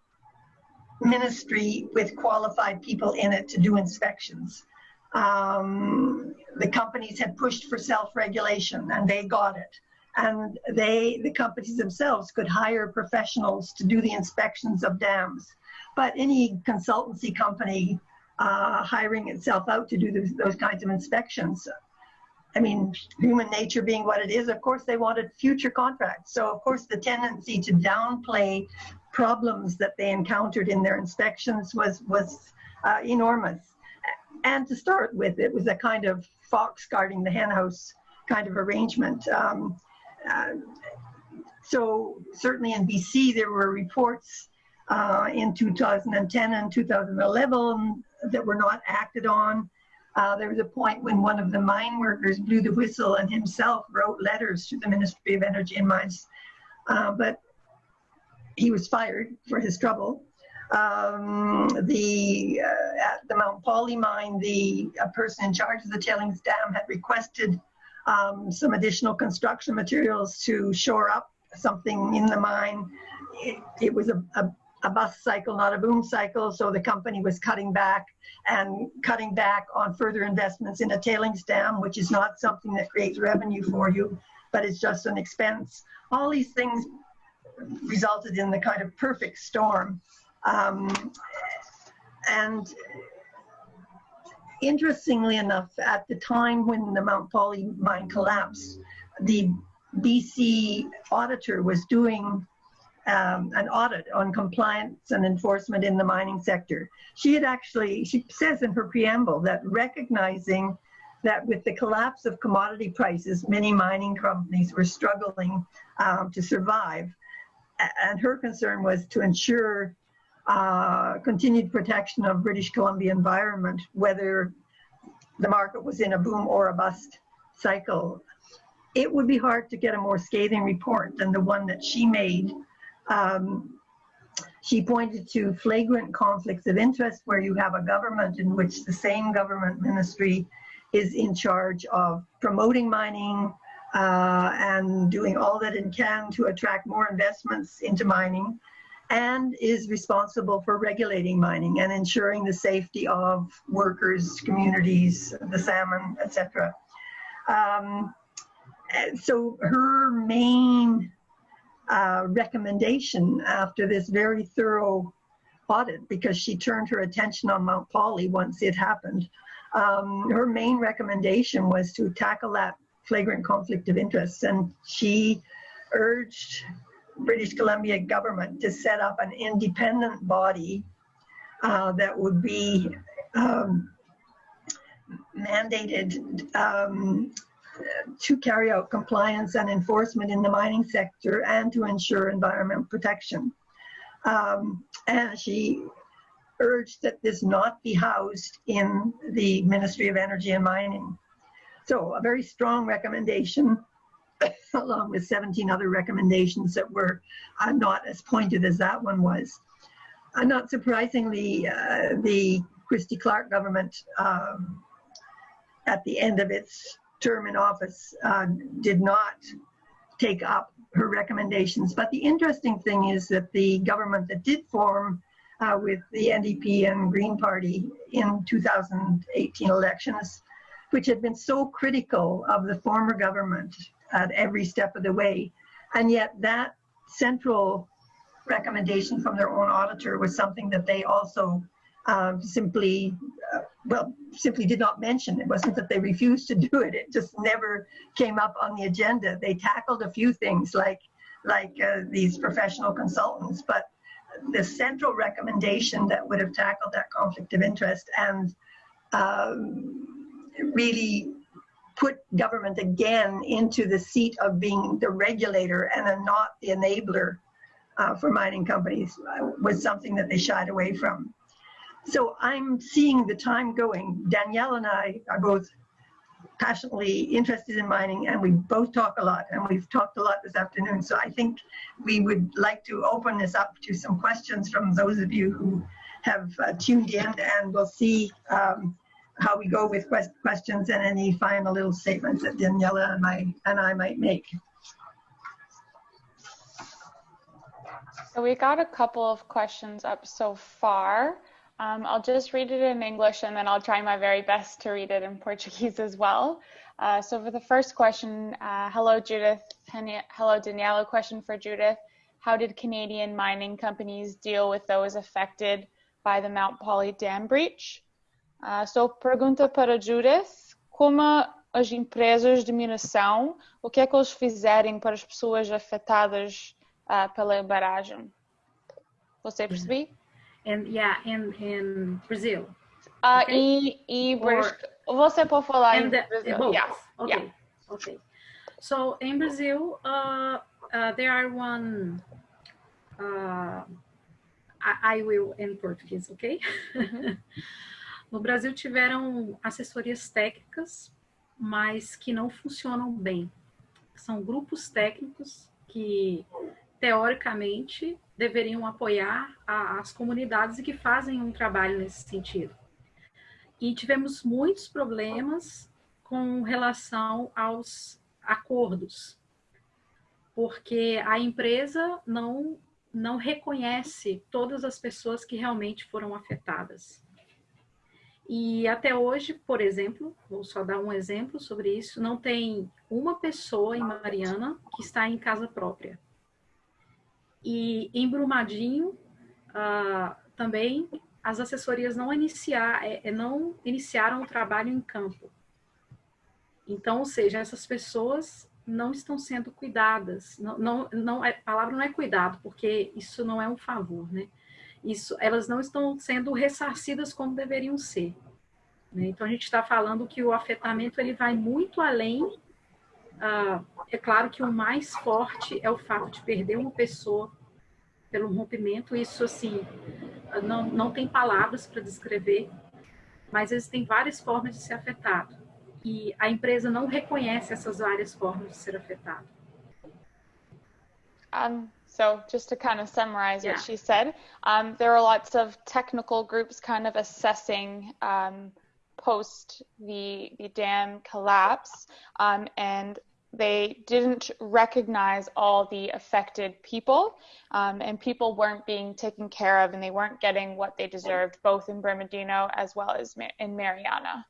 ministry with qualified people in it to do inspections. Um, the companies had pushed for self-regulation and they got it. And they, the companies themselves could hire professionals to do the inspections of dams. But any consultancy company uh, hiring itself out to do those, those kinds of inspections I mean, human nature being what it is, of course, they wanted future contracts. So, of course, the tendency to downplay problems that they encountered in their inspections was was uh, enormous. And to start with, it was a kind of fox guarding the henhouse kind of arrangement. Um, uh, so, certainly in BC, there were reports uh, in 2010 and 2011 that were not acted on. Uh, there was a point when one of the mine workers blew the whistle and himself wrote letters to the Ministry of Energy and Mines. Uh, but he was fired for his trouble. Um, the uh, at the Mount Polley mine, the person in charge of the tailings dam had requested um, some additional construction materials to shore up something in the mine. It, it was a, a a bust cycle, not a boom cycle. So the company was cutting back and cutting back on further investments in a tailings dam, which is not something that creates revenue for you, but it's just an expense. All these things resulted in the kind of perfect storm. Um, and interestingly enough, at the time when the Mount Polley mine collapsed, the BC auditor was doing um, an audit on compliance and enforcement in the mining sector. She had actually, she says in her preamble that recognizing that with the collapse of commodity prices, many mining companies were struggling um, to survive. And her concern was to ensure uh, continued protection of British Columbia environment, whether the market was in a boom or a bust cycle. It would be hard to get a more scathing report than the one that she made um, she pointed to flagrant conflicts of interest where you have a government in which the same government ministry is in charge of promoting mining uh, and doing all that it can to attract more investments into mining and is responsible for regulating mining and ensuring the safety of workers, communities, the salmon, etc. Um, so her main uh, recommendation after this very thorough audit, because she turned her attention on Mount Polley once it happened, um, her main recommendation was to tackle that flagrant conflict of interest. And she urged British Columbia government to set up an independent body uh, that would be um, mandated um, to carry out compliance and enforcement in the mining sector and to ensure environment protection. Um, and she urged that this not be housed in the Ministry of Energy and Mining. So a very strong recommendation along with 17 other recommendations that were uh, not as pointed as that one was. Uh, not surprisingly, uh, the Christy Clark government um, at the end of its term in office uh, did not take up her recommendations. But the interesting thing is that the government that did form uh, with the NDP and Green Party in 2018 elections, which had been so critical of the former government at every step of the way. And yet that central recommendation from their own auditor was something that they also uh, simply, well, simply did not mention. It wasn't that they refused to do it. It just never came up on the agenda. They tackled a few things like, like uh, these professional consultants, but the central recommendation that would have tackled that conflict of interest and um, really put government again into the seat of being the regulator and not the enabler uh, for mining companies uh, was something that they shied away from. So I'm seeing the time going. Danielle and I are both passionately interested in mining and we both talk a lot and we've talked a lot this afternoon. So I think we would like to open this up to some questions from those of you who have uh, tuned in and we'll see um, how we go with quest questions and any final little statements that Daniela and I, and I might make. So we got a couple of questions up so far. Um, I'll just read it in English and then I'll try my very best to read it in Portuguese as well. Uh, so for the first question, uh, hello Judith, hello Daniela, question for Judith. How did Canadian mining companies deal with those affected by the Mount Polley dam breach? Uh, so pergunta para Judith, como as empresas de mineração, o que é que eles fizerem para as pessoas afetadas uh, pela barragem? Você percebeu? And yeah, in in Brazil. Uh, okay? E, e British, você pode falar em Brazil? Both. Yeah. Okay. Yeah. Okay. So in Brazil, uh, uh, there are one. Uh, I, I will in Portuguese, okay? -hmm. No Brasil tiveram assessorias técnicas, mas que não funcionam bem. São grupos técnicos que, teoricamente, deveriam apoiar a, as comunidades e que fazem um trabalho nesse sentido. E tivemos muitos problemas com relação aos acordos, porque a empresa não, não reconhece todas as pessoas que realmente foram afetadas. E até hoje, por exemplo, vou só dar um exemplo sobre isso, não tem uma pessoa em Mariana que está em casa própria. E em Brumadinho, uh, também as assessorias não, iniciar, é, é, não iniciaram o trabalho em campo. Então, ou seja, essas pessoas não estão sendo cuidadas. Não, não, não, a palavra não é cuidado, porque isso não é um favor, né? isso, elas não estão sendo ressarcidas como deveriam ser. Né? Então, a gente está falando que o afetamento ele vai muito além. Ah, é claro que o mais forte é o fato de perder uma pessoa pelo rompimento. Isso, assim, não, não tem palavras para descrever, mas existem várias formas de ser afetado. E a empresa não reconhece essas várias formas de ser afetado. Um, So just to kind of summarize Yeah. what she said, um, there are lots of technical groups kind of assessing um, post the the dam collapse, um, and they didn't recognize all the affected people, um, and people weren't being taken care of, and they weren't getting what they deserved, both in Brumadinho as well as in Mariana.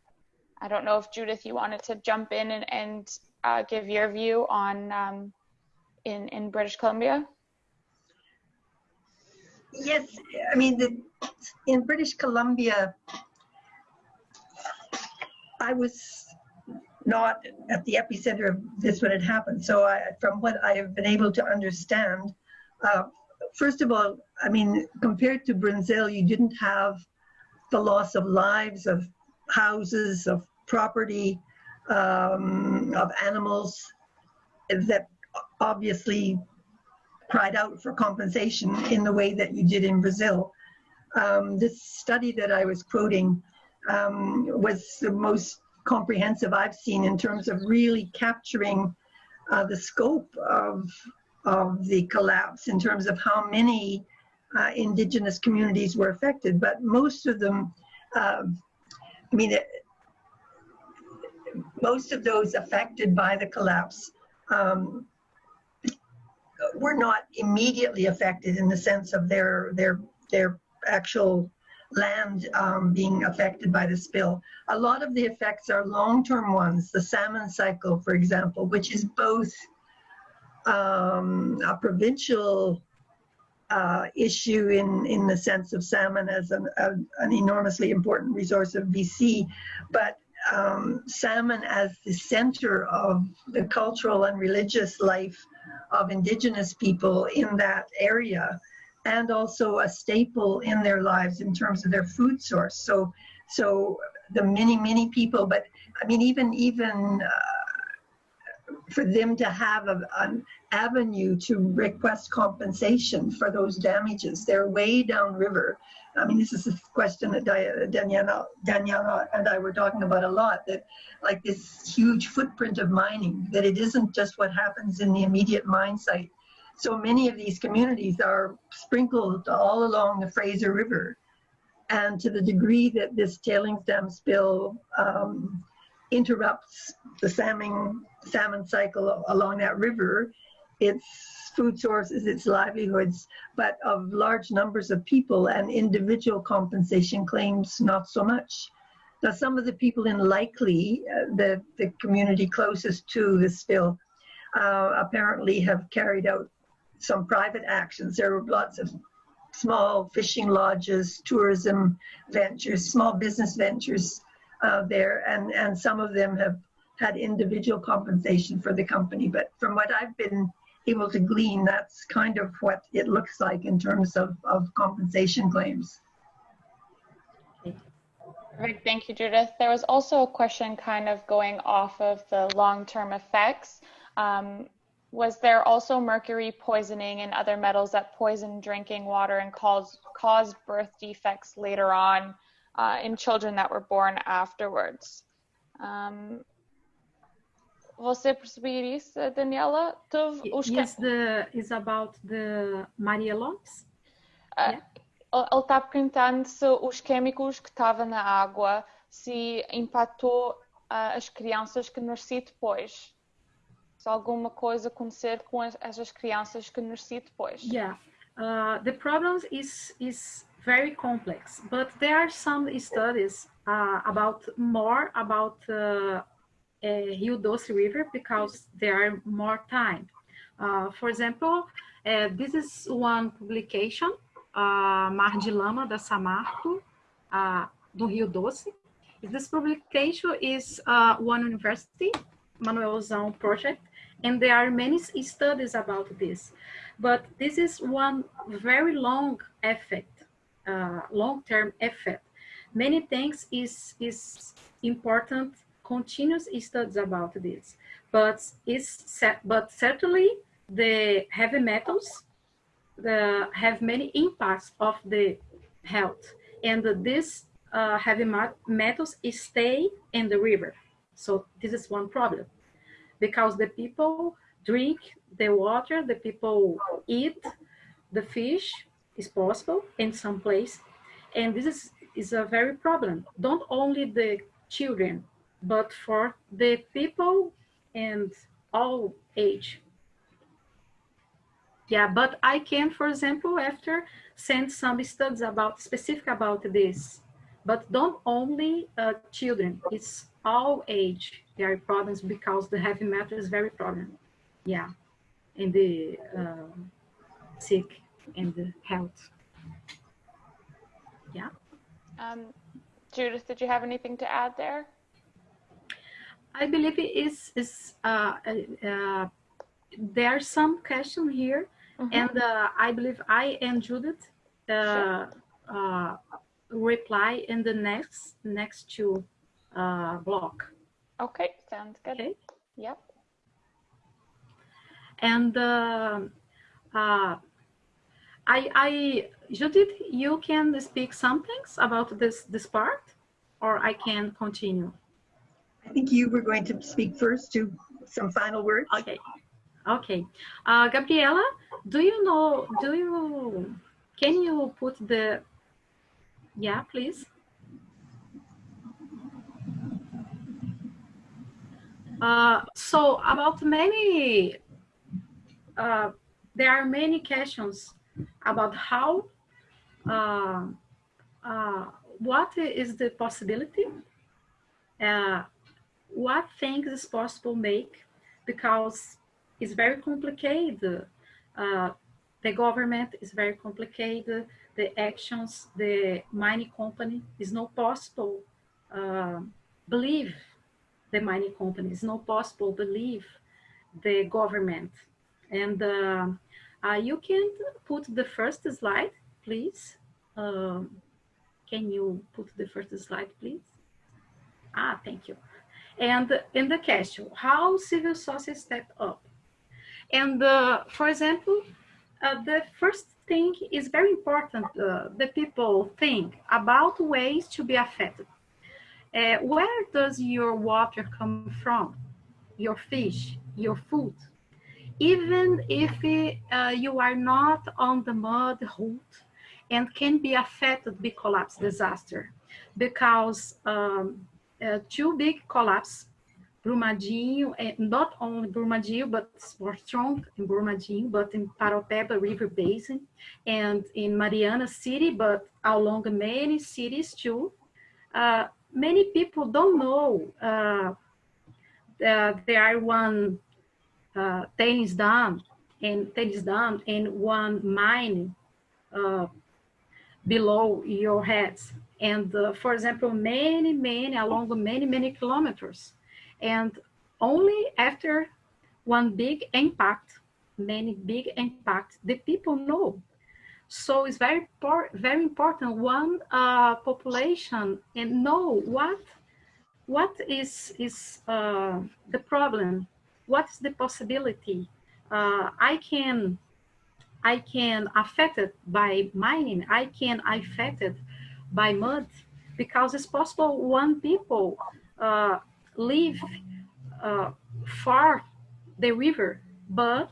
I don't know if Judith, you wanted to jump in and, and uh, give your view on um, in in British Columbia. Yes, I mean, the, in British Columbia, I was not at the epicenter of this when it happened. So I, from what I have been able to understand, uh, first of all, I mean, compared to Brazil, you didn't have the loss of lives, of houses, of property, um, of animals that obviously cried out for compensation in the way that you did in Brazil. Um, this study that I was quoting um, was the most comprehensive I've seen in terms of really capturing uh, the scope of, of the collapse in terms of how many uh, indigenous communities were affected, but most of them, uh, I mean, it, most of those affected by the collapse um, were not immediately affected in the sense of their their their actual land um, being affected by the spill. A lot of the effects are long-term ones. The salmon cycle, for example, which is both um, a provincial uh, issue in, in the sense of salmon as an, a, an enormously important resource of BC, but um, salmon as the center of the cultural and religious life of indigenous people in that area and also a staple in their lives in terms of their food source so so the many many people but i mean even even uh, for them to have a, an avenue to request compensation for those damages they're way downriver I mean, this is a question that Daniela, Daniela and I were talking about a lot, that like this huge footprint of mining, that it isn't just what happens in the immediate mine site. So many of these communities are sprinkled all along the Fraser River. And to the degree that this tailings dam spill um, interrupts the salmon, salmon cycle along that river, its food sources, its livelihoods, but of large numbers of people and individual compensation claims, not so much. Now, some of the people in Likely, uh, the, the community closest to the spill, uh, apparently have carried out some private actions. There were lots of small fishing lodges, tourism ventures, small business ventures uh, there, and, and some of them have had individual compensation for the company. But from what I've been able to glean, that's kind of what it looks like in terms of, of compensation claims. Perfect. Thank you, Judith. There was also a question kind of going off of the long-term effects. Um, was there also mercury poisoning and other metals that poison drinking water and caused, caused birth defects later on uh, in children that were born afterwards? Um, você perceber isso, Daniela? Teve os Yes, the, is about the Maria Lopes. Ah, Yeah. Ele está perguntando se os químicos que estavam na água se impactou ah, as crianças que nasci depois. Se alguma coisa acontecer com as- essas crianças que nasci depois. Yeah, uh, the problem is is very complex, but there are some studies uh, about more about uh, Rio Doce River because there are more time. Uh, for example, uh, this is one publication, uh, Mar de Lama da Samarco, do Rio Doce. This publication is one university, Manuelzão project, and there are many studies about this. But this is one very long effect, uh, long-term effect. Many things is is important continuous studies about this, but is but certainly the heavy metals the, have many impacts of the health, and this uh, heavy metals stay in the river. So this is one problem because the people drink the water, the people eat the fish is possible in some place. And this is, is a very problem. Don't only the children, but for the people and all age. Yeah, but I can, for example, after send some studies about specific about this, but don't only uh, children, it's all age there are problems because the heavy metal is very problem. Yeah, in the uh, sick and the health. Yeah. Um, Judith, did you have anything to add there? I believe it is is uh, uh, uh there are some questions here, mm -hmm. and uh, I believe I and Judith uh, sure. Uh, reply in the next next two block. Okay, sounds good. Okay. Yep. And uh, uh, I, I, Judith, you can speak some things about this this part, or I can continue. I think you were going to speak first to some final words. Okay. Okay. Uh, Gabriela, do you know, do you, can you put the, yeah, please. Uh, so about many, uh, there are many questions about how, uh, uh what is the possibility, uh, what things is possible make, because it's very complicated. The government is very complicated. The actions, the mining company is not possible. believe the mining companies. No possible believe the government. And uh, uh, you can put the first slide, please. Um, can you put the first slide, please? Ah, thank you. And in the question, how civil society step up? And uh, for example, uh, the first thing is very important. Uh, the people think about ways to be affected uh, where does your water come from? Your fish, your food. Even if uh, you are not on the mud route and can be affected by collapse disaster because um, uh, two big collapse Brumadinho, and not only Brumadinho, but more strong in Brumadinho, but in Paraopeba River Basin and in Mariana City, but along many cities too. Uh, many people don't know uh, uh, there are one uh, dam and tailings dam and one mine uh, below your heads. And uh, for example, many, many, along many, many kilometers. And only after one big impact, many big impact, the people know so it's very, very important one uh, population and know what what is is uh, the problem, what's the possibility. Uh, I can I can affected by mining. I can I affected by mud because it's possible one people uh, live uh, far the river, but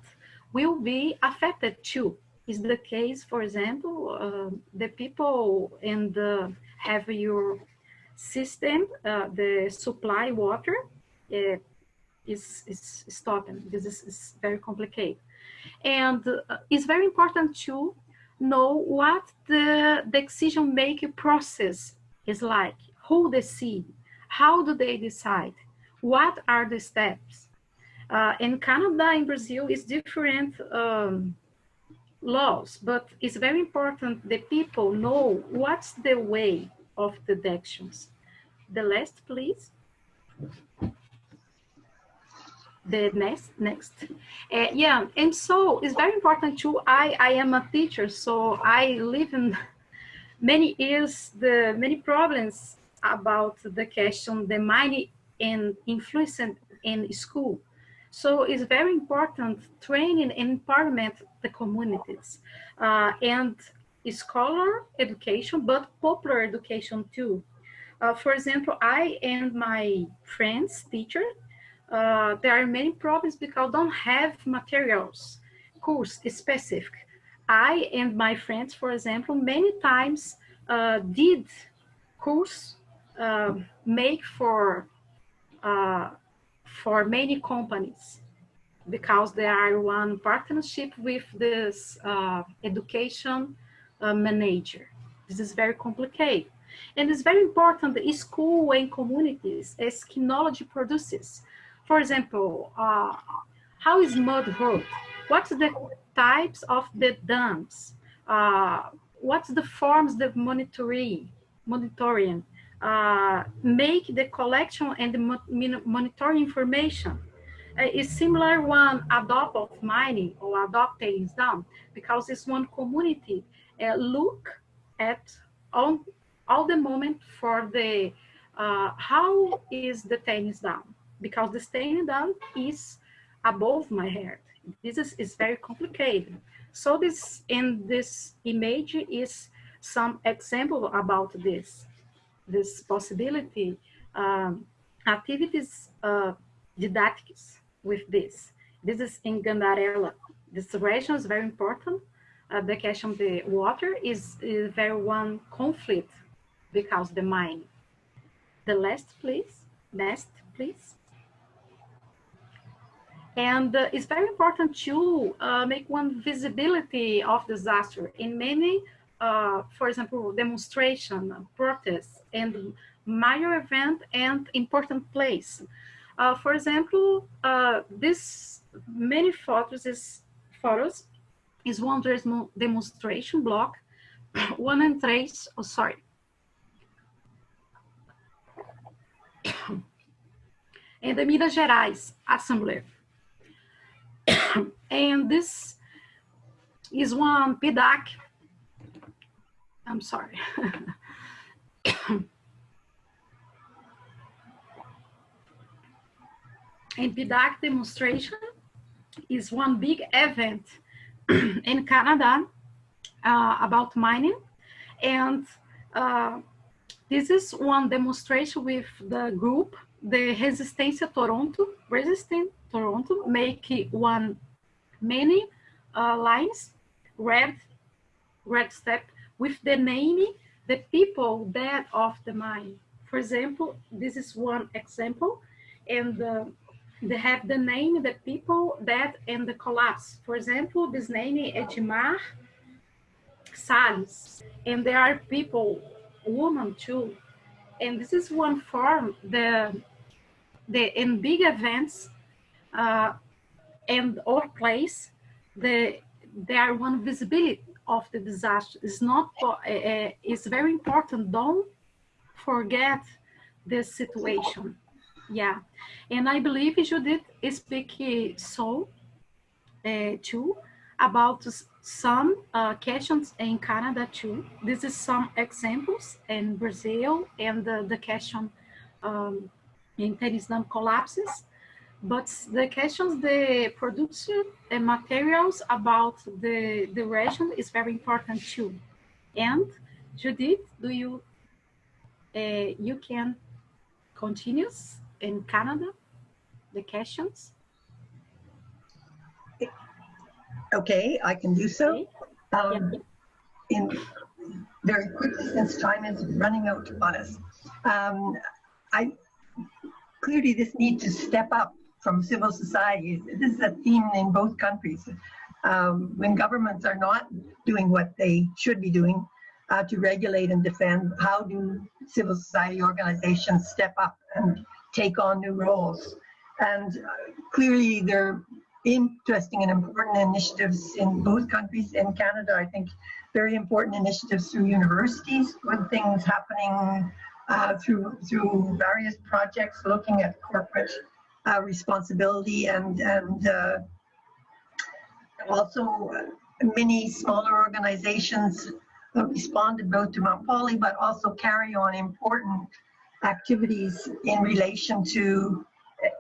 will be affected too is the case, for example, uh, the people in the have your system, uh, the supply water is, is stopping. This is, is very complicated. And uh, it's very important to know what the decision-making process is like, who decide, how do they decide, what are the steps. Uh, in Canada and Brazil is different um, laws, but it's very important the people know what's the way of deductions. The last, please. The next, next. Uh, yeah, and so it's very important too. I, I am a teacher, so I live in many years, the many problems about the question, the money and influence in school. So it's very important training and empowerment the communities uh, and scholar education, but popular education too. Uh, for example, I and my friends, teacher, uh, there are many problems because I don't have materials, course specific. I and my friends, for example, many times uh, did course uh, make for uh, for many companies because they are one partnership with this uh, education uh, manager. This is very complicated. And it's very important the school and communities as technology produces. For example, uh, how is mud work? What's the types of the dams? Uh, what's the forms of monitoring? Monitoring. Uh, make the collection and the monitoring information. Uh, is similar one adopt of mining or adopt tailings dam because it's one community uh, look at all, all the moment for the uh, how is the tailings done? Because the tailings done is above my head. This is, is very complicated. So this in this image is some example about this this possibility um, activities uh, didactics with this. This is in Gandarela. This region is very important. Uh, the question of the water is, is very one conflict because the mine. The last, please. Next, please. And uh, it's very important to uh, make one visibility of disaster in many, uh, for example, demonstration, protests, and major event and important place. Uh, for example, uh, this many photos is photos is one demonstration block, one and trace, oh sorry. and the Minas Gerais Assembly. and this is one PDAC. I'm sorry. and demonstration is one big event in Canada uh, about mining. And uh, this is one demonstration with the group, the Resistência Toronto, Resisting Toronto, make one many uh, lines, red, red step, with the name, the people dead of the mine. For example, this is one example, and uh, they have the name, the people, that, and the collapse. For example, this name is Edmar Salles, and there are people, women too. And this is one form, the, the in big events uh, and or place, the, there are one visibility of the disaster. is not, uh, uh, it's very important, don't forget this situation yeah, and I believe Judith speak so uh, too about some uh, questions in Canada too. This is some examples in Brazil and the, the question um, in dam collapses. But the questions, the production and materials about the, the region is very important too. And Judith, do you, uh, you can continue? in Canada, the questions? Okay, I can do so. Um, in very quickly, since time is running out on us, um, I clearly this needs to step up from civil society. This is a theme in both countries. Um, when governments are not doing what they should be doing uh, to regulate and defend, how do civil society organizations step up and take on new roles. And uh, clearly there are interesting and important initiatives in both countries. In Canada, I think very important initiatives through universities, good things happening uh, through through various projects looking at corporate uh, responsibility and and uh, also uh, many smaller organizations responded both to Mount Polley, but also carry on important activities in relation to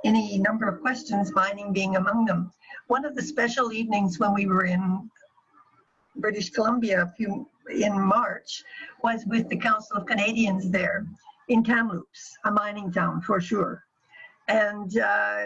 any number of questions, mining being among them. One of the special evenings when we were in British Columbia a few in March was with the Council of Canadians there in Kamloops, a mining town for sure. And uh,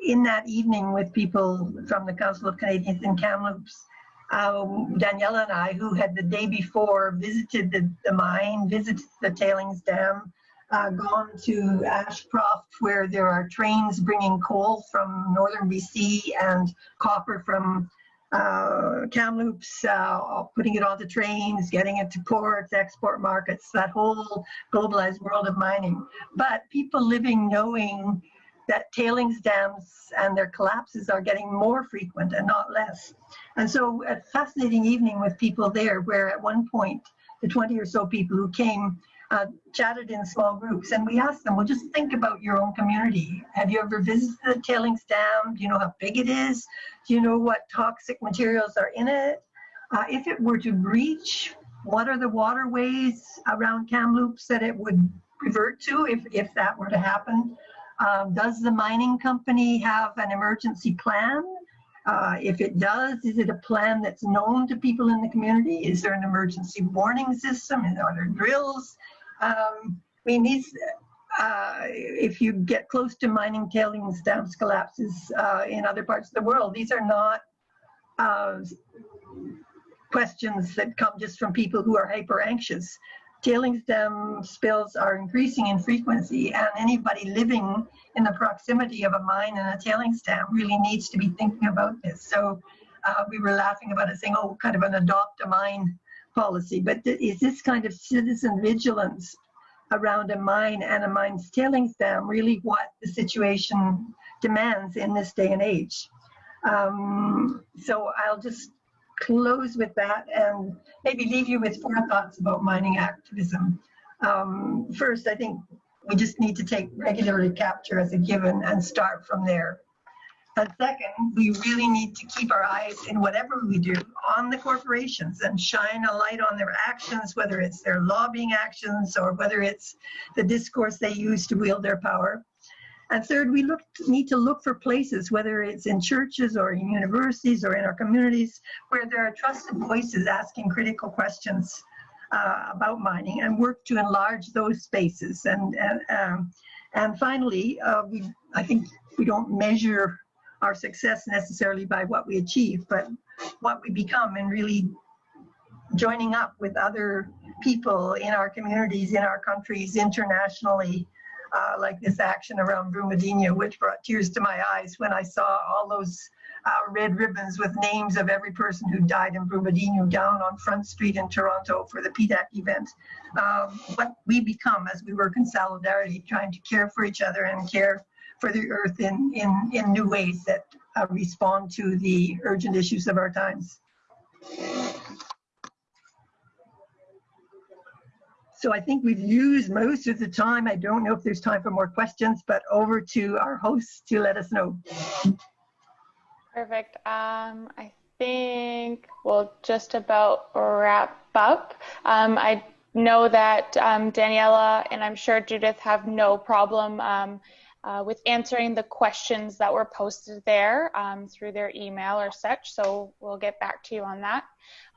in that evening with people from the Council of Canadians in Kamloops, um, Daniela and I, who had the day before visited the, the mine, visited the tailings dam, uh, gone to Ashcroft, where there are trains bringing coal from northern BC and copper from uh, Kamloops, uh, putting it onto trains, getting it to ports, export markets, that whole globalized world of mining. But people living knowing that tailings dams and their collapses are getting more frequent and not less. And so a fascinating evening with people there where at one point the 20 or so people who came uh, chatted in small groups and we asked them, well, just think about your own community. Have you ever visited the tailings dam? Do you know how big it is? Do you know what toxic materials are in it? Uh, if it were to breach, what are the waterways around Kamloops that it would revert to if, if that were to happen? Um, does the mining company have an emergency plan? Uh, if it does, is it a plan that's known to people in the community? Is there an emergency warning system? Are there drills? Um, I mean, these, uh, if you get close to mining tailings dams collapses uh, in other parts of the world, these are not uh, questions that come just from people who are hyper anxious. Tailings dam spills are increasing in frequency and anybody living in the proximity of a mine and a tailings dam really needs to be thinking about this. So uh, we were laughing about it saying, oh, kind of an adopt a mine policy, but is this kind of citizen vigilance around a mine and a mine's tailings dam really what the situation demands in this day and age? Um, so I'll just close with that and maybe leave you with four thoughts about mining activism. Um, first, I think we just need to take regulatory capture as a given and start from there. And second, we really need to keep our eyes in whatever we do on the corporations and shine a light on their actions, whether it's their lobbying actions or whether it's the discourse they use to wield their power. And third, we look, need to look for places, whether it's in churches or in universities or in our communities, where there are trusted voices asking critical questions uh, about mining and work to enlarge those spaces. And, and, um, and finally, uh, we, I think we don't measure our success necessarily by what we achieve, but what we become and really joining up with other people in our communities, in our countries, internationally, uh, like this action around Brumadinho, which brought tears to my eyes when I saw all those uh, red ribbons with names of every person who died in Brumadinho down on Front Street in Toronto for the PDAC event. Um, what we become as we work in solidarity, trying to care for each other and care for the earth in, in, in new ways that uh, respond to the urgent issues of our times. So I think we've used most of the time. I don't know if there's time for more questions, but over to our hosts to let us know. Perfect. Um, I think we'll just about wrap up. Um, I know that um, Daniela and I'm sure Judith have no problem um, uh, with answering the questions that were posted there um, through their email or such. So we'll get back to you on that.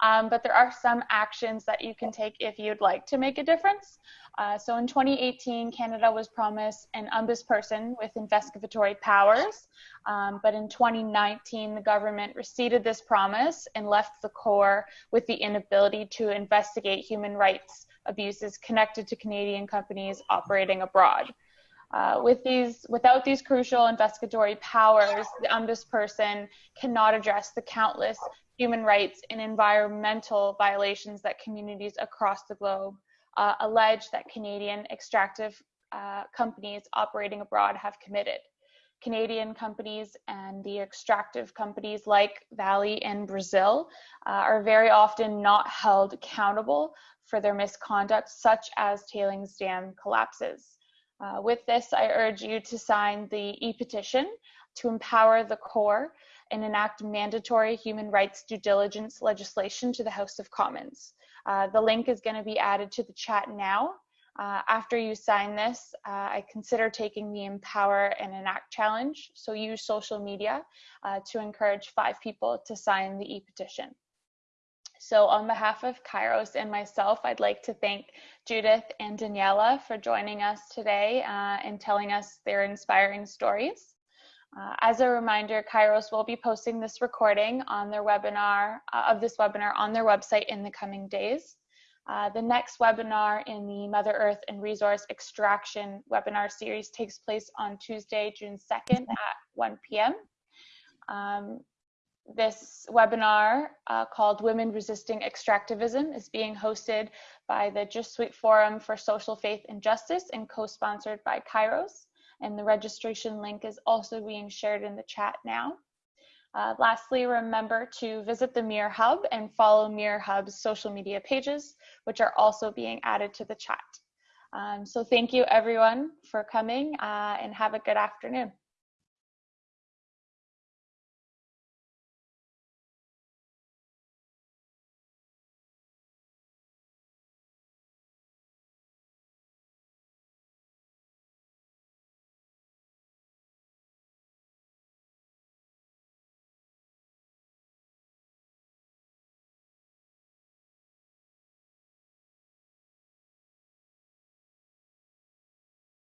Um, but there are some actions that you can take if you'd like to make a difference. Uh, so in 2018, Canada was promised an ombudsperson with investigatory powers. Um, but in 2019, the government receded this promise and left the CORE with the inability to investigate human rights abuses connected to Canadian companies operating abroad. Uh, with these, without these crucial investigatory powers, the ombudsperson cannot address the countless human rights and environmental violations that communities across the globe uh, allege that Canadian extractive uh, companies operating abroad have committed. Canadian companies and the extractive companies like Vale in Brazil uh, are very often not held accountable for their misconduct, such as tailings dam collapses. Uh, with this, I urge you to sign the e-petition to empower the CORE and enact mandatory human rights due diligence legislation to the House of Commons. Uh, the link is going to be added to the chat now. Uh, after you sign this, uh, I consider taking the Empower and Enact challenge. So use social media uh, to encourage five people to sign the e-petition. So on behalf of Kairos and myself, I'd like to thank Judith and Daniela for joining us today uh, and telling us their inspiring stories. Uh, as a reminder, Kairos will be posting this recording on their webinar uh, of this webinar on their website in the coming days. Uh, the next webinar in the Mother Earth and Resource Extraction webinar series takes place on Tuesday, June 2nd at 1 p.m. Um, this webinar uh, called Women Resisting Extractivism is being hosted by the Jesuit Forum for Social Faith and Justice and co-sponsored by Kairos. And the registration link is also being shared in the chat now. Uh, lastly, remember to visit the MERE Hub and follow MERE Hub's social media pages, which are also being added to the chat. Um, so thank you everyone for coming uh, and have a good afternoon.